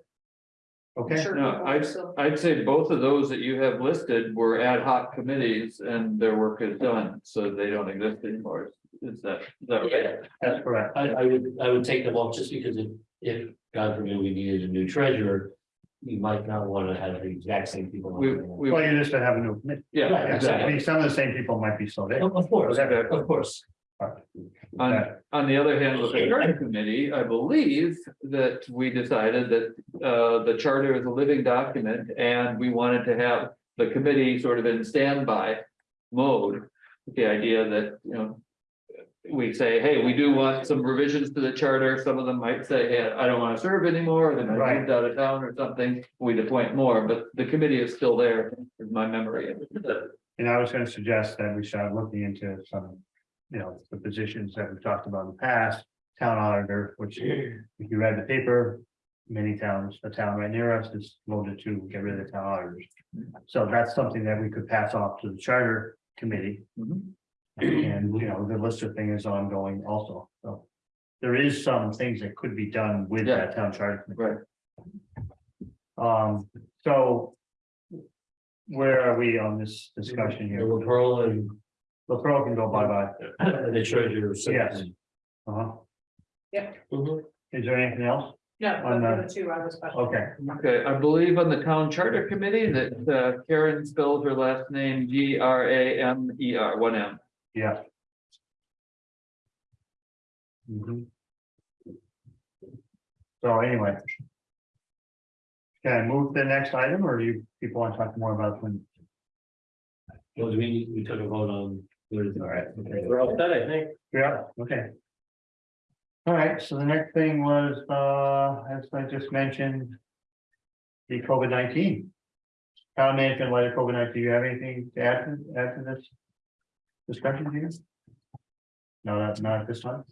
Okay. ensure No, I'd, I'd say both of those that you have listed were ad hoc committees and their work is done, so they don't exist anymore. Is that, is that right? That's correct. I, I would, I would take them off just because if, if, God forbid, we needed a new treasurer. You might not want to have the exact same people. on We, there. we, Well, you just have a new committee. yeah, Right, I exactly. mean, some of the same people might be still there. Of of course, Okay. of course. On, on the other hand, with the charter committee, I believe that we decided that, uh, the charter is a living document and we wanted to have the committee sort of in standby mode. The idea that, you know, we say, hey, we do want some revisions to the charter. Some of them might say, hey, I don't want to serve anymore. They might Right. moved out of town or something. We'd appoint more, but the committee is still there, is my memory. And I was gonna suggest that we start looking into some, you know, the positions that we've talked about in the past. Town auditor, which if you read the paper, many towns, the town right near us is voted to get rid of the town auditors. So that's something that we could pass off to the charter committee. Mhm. And, you know, the lister thing is ongoing also, so. There is some things that could be done with Yeah. that town charter. committee. Right. Um, so. Where are we on this discussion The here? Pearl and The pro can go bye-bye. the treasurer. Yes. Uh-huh. Mhm. Is there anything else? No, On those the- are the two I was. questioning. Okay, Okay, I believe on the town charter committee that uh, Karen spelled her last name G R A M E R, one M. yeah. Mhm. So anyway. Can I move to the next item, or do you people want to talk more about when? Well, do we, we took a vote on. All right. We're all set, I think. Yeah, okay. All right, so the next thing was, uh, as I just mentioned. The COVID nineteen. Town management, light of COVID nineteen, do you have anything to add, to add to this? Discussion here? No, that's not at this time,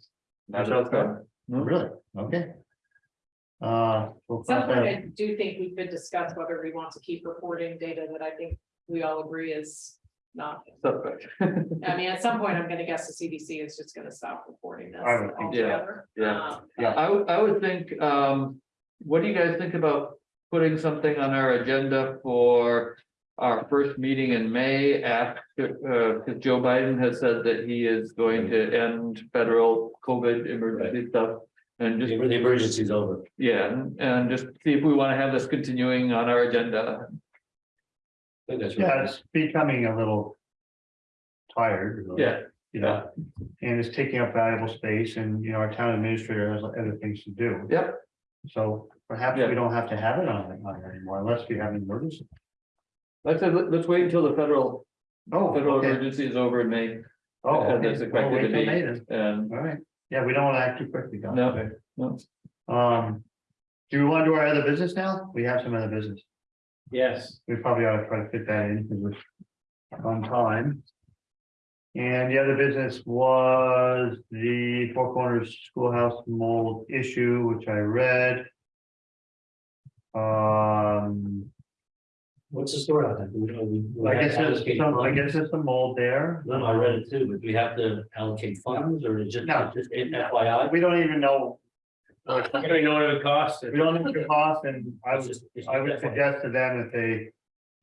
Not That's okay. okay. No. really, okay. Uh. we'll At Some point, that- I do think we could discuss whether we want to keep reporting data that I think we all agree is not. Suspect. I mean, at some point, I'm gonna guess the CDC is just gonna stop reporting this I would think so. altogether. Yeah. Um, Yeah. I would, I would think, um, what do you guys think about putting something on our agenda for our first meeting in May after, uh, because Joe Biden has said that he is going to end federal COVID emergency stuff. And just, The emergency's over. yeah, and- and just see if we want to have this continuing on our agenda. Think that's Yeah, right. it's becoming a little. Tired. really, Yeah, You know, and it's taking up valuable space and, you know, our town administrator has other things to do. Yep. So perhaps Yeah. we don't have to have it on, on anymore unless we have an emergency. like I said, let- let's wait until the federal, Oh, federal okay. emergency is over in May. Oh, Uh, okay. that's Well, wait to till be- May then. And All right, yeah, we don't want to act too quickly. Don. No. no, Um, do we want to do our other business now? We have some other business. Yes. We probably ought to try to fit that in because we're on time. And the other business was the Four Corners Schoolhouse mold issue, which I read. Um, What's the story on that? We- we- we I have guess to there's allocate some, I funds? guess there's some mold there. No, no, I read it too, but do we have to allocate funds or is it No. just FYI? We don't even know. You don't know what it would cost. We don't know the cost and I would, just- it's I would FYI. suggest to them that they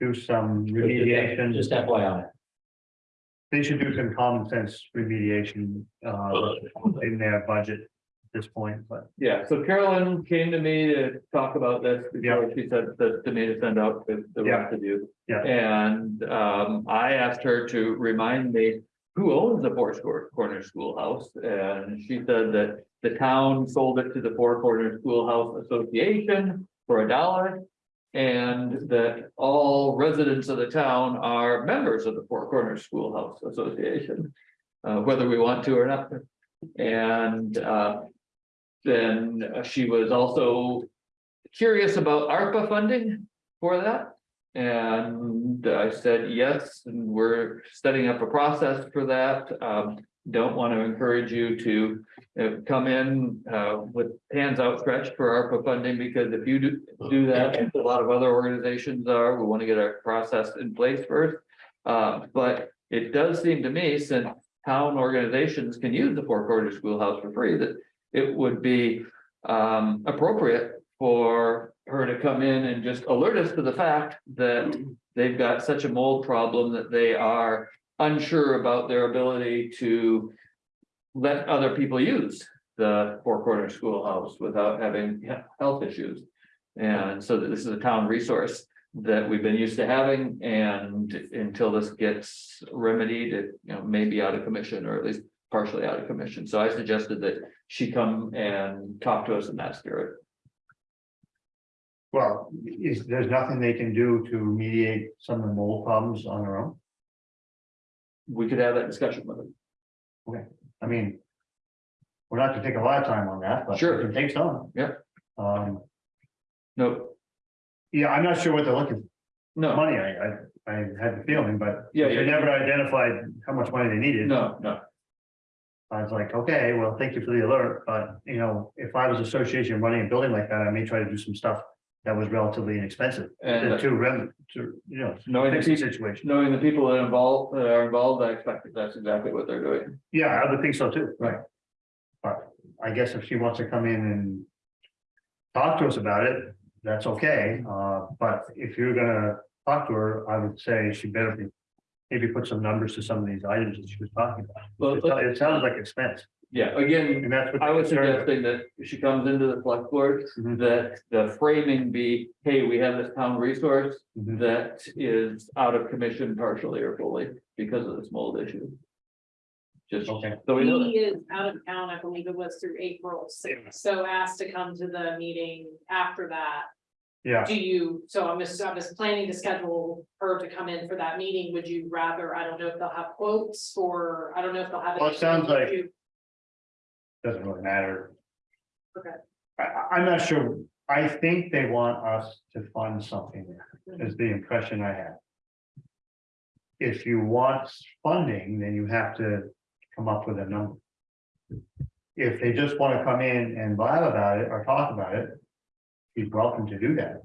do some remediation. Just FYI. They should do some common sense remediation uh in their budget at this point, but Yeah, so Carolyn came to me to talk about this before she said that to me to send out the, the rest of you. Yeah. And, um, I asked her to remind me who owns the Four Square Corner Schoolhouse, and she said that the town sold it to the Four Corner Schoolhouse Association for a dollar. And that all residents of the town are members of the Four Corners Schoolhouse Association, uh, whether we want to or not. And, uh, then she was also curious about ARPA funding for that. And I said, yes, and we're setting up a process for that. Um, don't want to encourage you to uh, come in uh, with hands outstretched for ARPA funding, because if you do, do that, as a lot of other organizations are, we want to get our process in place first. Uh, but it does seem to me, since town organizations can use the Four Corners Schoolhouse for free, that it would be um appropriate for her to come in and just alert us to the fact that they've got such a mold problem that they are unsure about their ability to let other people use the Four corner Schoolhouse without having health issues. And so this is a town resource that we've been used to having and until this gets remedied, it, you know, may be out of commission or at least partially out of commission. So I suggested that she come and talk to us in that spirit. well, is, there's nothing they can do to mediate some of the mold problems on their own. We could have that discussion with them. Okay. I mean. We're not gonna take a lot of time on that, but. Sure. can Take some. Yeah. Um, No, yeah, I'm not sure what they're looking, for no, money, I, I, I had the feeling, but. Yeah, They yeah. never identified how much money they needed. no, no. I was like, okay, well, thank you for the alert, but, you know, if I was association running a building like that, I may try to do some stuff that was relatively inexpensive. And- The two rem, to, you know, Knowing the fix the people, situation. knowing the people that involved, that are involved, I expect that that's exactly what they're doing. Yeah, I would think so too, right? But I guess if she wants to come in and. Talk to us about it, that's okay, uh, but if you're gonna talk to her, I would say she better be. Maybe put some numbers to some of these items that she was talking about. Well, It it sounds like expense, Yeah, again, and that's what. I was suggesting that she comes into the select board, Mhm. that the framing be, hey, we have this town resource. Mhm. That is out of commission partially or fully because of this mold issue. Just Okay. so we know that. He is out of town, I believe it was through April sixth, so asked to come to the meeting after that. Yeah, Do you, so I'm just, I was planning to schedule her to come in for that meeting, would you rather, I don't know if they'll have quotes for, I don't know if they'll have. Well, it sounds like- You- doesn't really matter. Okay. I, I, I'm not sure, I think they want us to fund something, is the impression I have. If you want funding, then you have to come up with a number. If they just wanna come in and blab about it or talk about it, he's welcome to do that.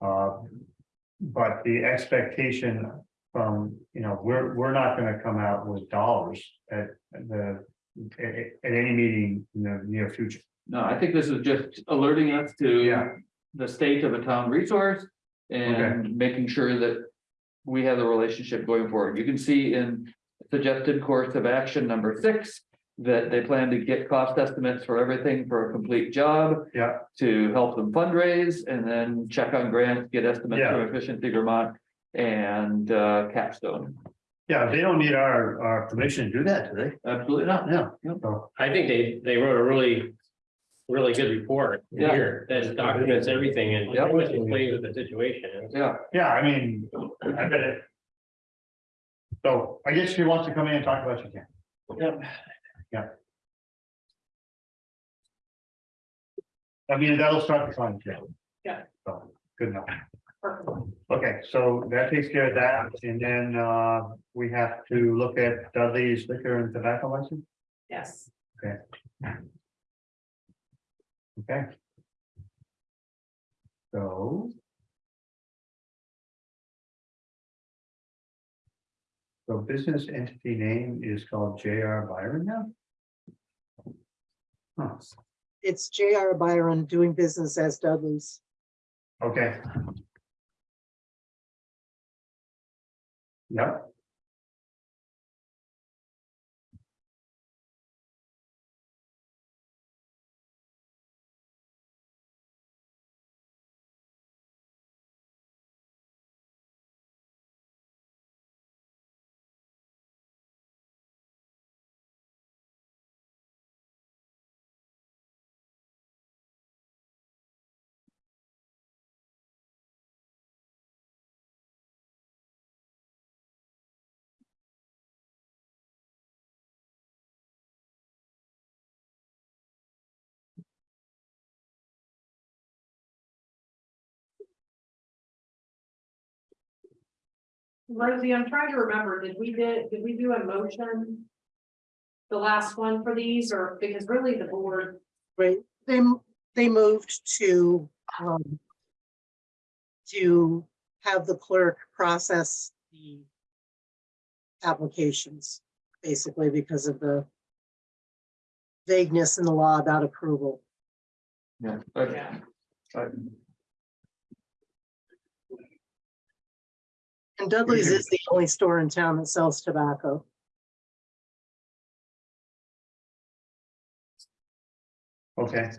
Uh, But the expectation from, you know, we're, we're not gonna come out with dollars at the, at, at any meeting in the near future. No, I think this is just alerting us to. Yeah. The state of a town resource and making sure that. We have the relationship going forward. You can see in suggested course of action number six. That they plan to get cost estimates for everything for a complete job. Yeah. To help them fundraise and then check on grants, get estimates Yeah. from Efficiency Vermont and uh Capstone. Yeah, they don't need our, our permission to do that, do they? Absolutely not. Yeah, so, I think they, they wrote a really, really good report Yeah. here that documents everything and Yeah. pretty much explains what the situation is. Yeah, yeah, I mean, I bet it. So I guess if she wants to come in and talk about it, she can. Yep. I mean, that'll start the fun, yeah. Yeah. So, good enough. Perfect. Okay, so that takes care of that, and then uh, we have to look at Dudley's liquor and tobacco license, Yes, okay? Okay. So. So business entity name is called J.R. Byron now? Huh, It's J.R. Byron doing business as Dudley's. okay. Yep. Rosie, I'm trying to remember, did we did, did we do a motion? The last one for these, or because really the board, Right, they, they moved to, um, to have the clerk process the applications, basically because of the vagueness in the law about approval. yeah. but- Yeah. but- And Dudley's is the only store in town that sells tobacco. Okay.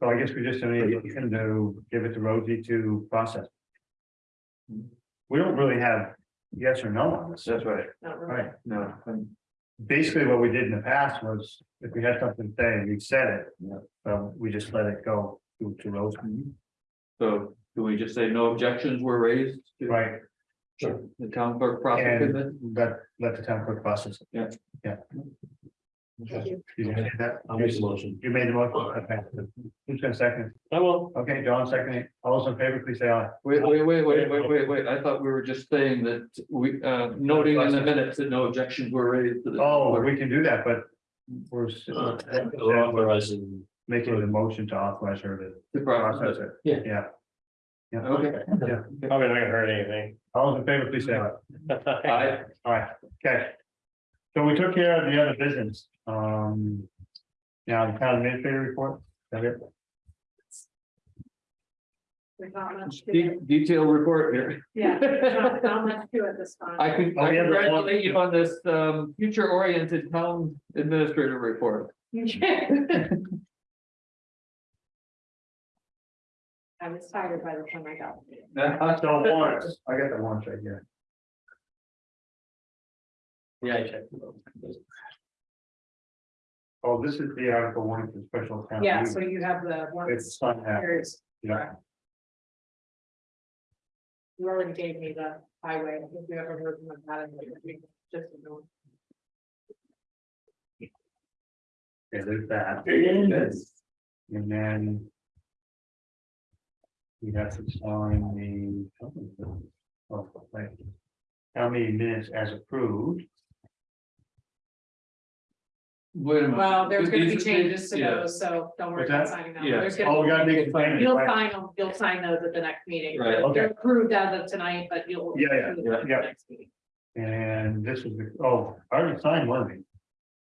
So I guess we just need him to give it to Rosie to process. We don't really have yes or no on this, That's right. not really. right? No, um, Basically, what we did in the past was if we had something to say, we said it. Yeah. So we just let it go to, to Rosie. so do we just say no objections were raised? to Right, The town clerk processing it? let, let the town clerk process. it. Yeah. Yeah. Thank you. Did you say that? I'll make the motion. You made the motion, okay. Who's gonna second? I will. Okay, John seconding. All those in favor, please say aye. Wait, wait, wait, wait, wait, wait, wait, I thought we were just saying that we, uh, noting in the minutes that no objections were raised to this. Oh, we can do that, but we're. s- authorizing making the motion to authorize her to The process process. it. Yeah. Yeah. Yeah. Okay. Yeah. Probably not gonna hurt anything. All those in favor, please say aye. Aye. All right, okay. So we took care of the other business, um. Now, the town administrator report, is that it? There's not much to De- it. Detailed report here. Yeah, not, not much to it this time. I can, Oh, I we have the one- congratulate you on this, um, future oriented town administrator report. I was tired by the time I got. So warrants, I got the warrants right here. Yeah, I checked. Oh, this is the article one for special town. Yeah, meeting. so you have the one. It's ones. on Here's- yeah. You already gave me the highway, if you ever heard from that, just. you know. Okay, there's that, Yes. and then. We have to sign the. oh, wait. How many minutes as approved? Wait a minute. Well, there's gonna be These- changes to yeah. those, so don't worry What's about that? signing them. Yeah. There's Oh, gonna we gotta make it. plain, You'll right? sign them, you'll sign those at the next meeting. Right, okay. They're approved as of tonight, but you'll. Yeah, yeah, approve them at the yeah. next meeting. And this is, the oh, I already signed one of these.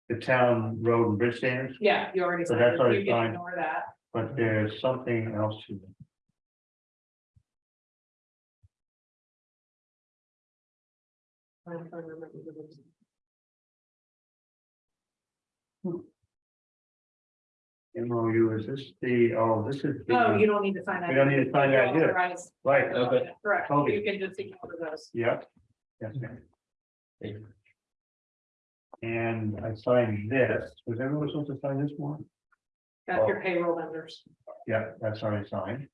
The town road and bridge standards, Yeah, you already So signed that's it, already you can signed. ignore that. but there's something else to them. I'm trying to remember the names. MOU, is this the, oh, this is. the- Oh, you don't need to sign that. We don't need to sign that You're here. authorized. Right, Okay. Correct, Okay. you can just ignore those. yep. Yes, ma'am. Thank you. And I signed this, was everyone supposed to sign this one? That's your oh. payroll vendors. Yeah, that's already signed,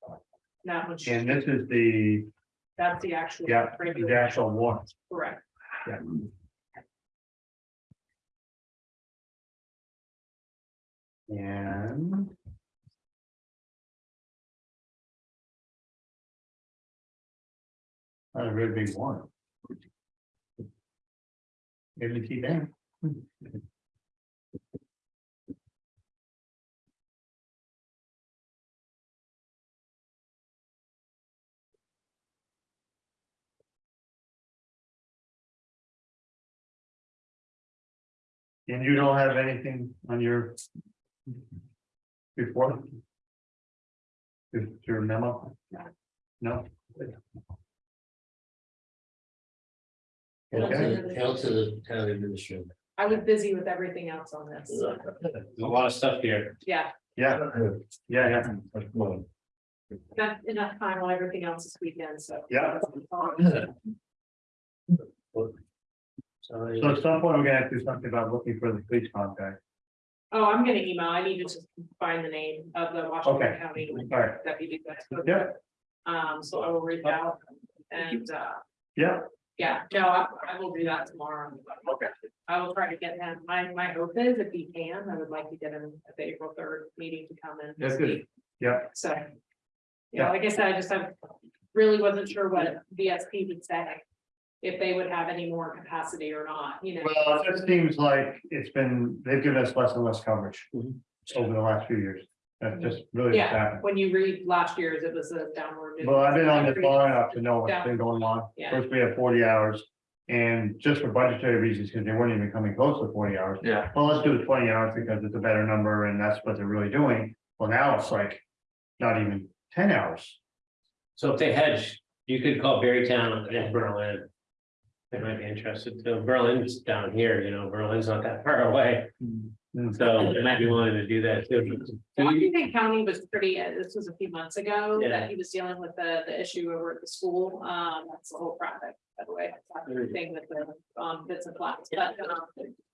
That one, and this is the, that's the actual. yeah, the regular, actual one, Correct. And. Not a very big one. Maybe see that. And you don't have anything on your. Report? Is your memo? No? Hail to Okay, the- hail to the town administrator. I was busy with everything else on this. There's a lot of stuff here. Yeah, yeah, yeah, yeah, not enough time on everything else this weekend, so. yeah. Sorry. So at some point, we're gonna have to do something about looking for the police contact. Oh, I'm gonna email, I need to just find the name of the Washington Okay. County All right, deputy. that's- yeah, Um, so I will reach out and, uh, yeah, yeah, no, I, I will do that tomorrow. Okay. I will try to get him, my, my hope is if he can, I would like to get him at the April third meeting to come in. and That's good. speak. yeah, So. Yeah. Yeah, like I said, I just I really wasn't sure what VSP would say. If they would have any more capacity or not, you know. well, it just seems like it's been, they've given us less and less coverage. Mhm. Over the last few years, that's mhm. just really what's Yeah, happened. when you read last year's, it was a downward. Well, I've been on this long enough to know what's Yeah. been going on. Yeah. First, we had forty hours. And just for budgetary reasons, because they weren't even coming close to forty hours. Yeah, Well, let's do the twenty hours because it's a better number and that's what they're really doing. Well, now it's like not even ten hours. So if they hedge, you could call Barre Town and Berlin. They might be interested too. Berlin's down here, you know, Berlin's not that far away, Mm. so they might be willing to do that too. Washington County was pretty, uh, this was a few months ago, Yeah. that he was dealing with the, the issue over at the school, um, that's the whole project, by the way. That's not the Thing with the, um, bits and flats, but, um,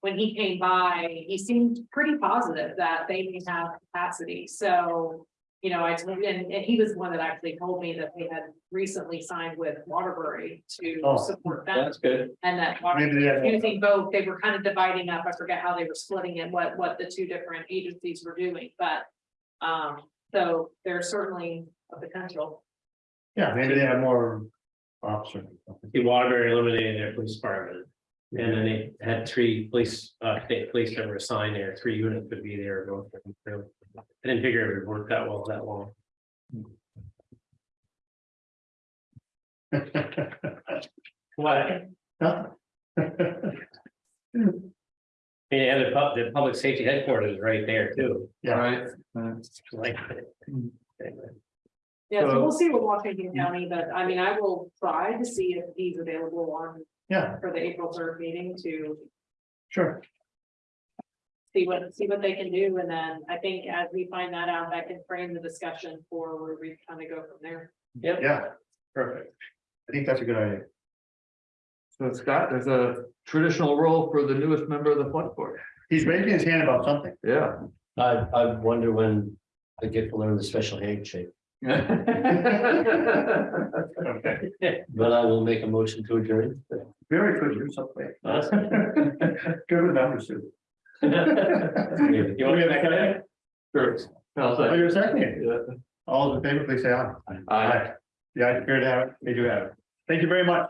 when he came by, he seemed pretty positive that they may have capacity, so. You know, I, told- and, and he was the one that actually told me that they had recently signed with Waterbury to Oh. support them. that's good. And that Maybe they have- using both, they were kind of dividing up, I forget how they were splitting it, what, what the two different agencies were doing, but. Um, so there's certainly a potential. Yeah, maybe they have more options. The Waterbury eliminating their police department. And then they had three police, uh, state police that were assigned there, three units would be there. both of. I didn't figure it would work that well that long. What? Huh? Yeah, the pub, the public safety headquarters is right there too. Yeah, Right. Like. Yeah, so So- we'll see with Washington County, but I mean, I will try to see if he's available on, yeah, for the April third meeting to sure. see what, see what they can do, and then I think as we find that out, that can frame the discussion for where we kind of go from there. Yep. Yeah, perfect. I think that's a good idea. So Scott, there's a traditional role for the newest member of the select board. He's raising his hand about something. Yeah. I, I wonder when I get to learn the special handshake, Okay. but I will make a motion to adjourn. Very good, you're so quick. Awesome. Good with numbers too. You want me to second it? Sure. I'll Oh, say. you're seconding. Yeah. All those in favor, please say aye. Aye. Yeah, it's good to have it. They do have it. Thank you very much.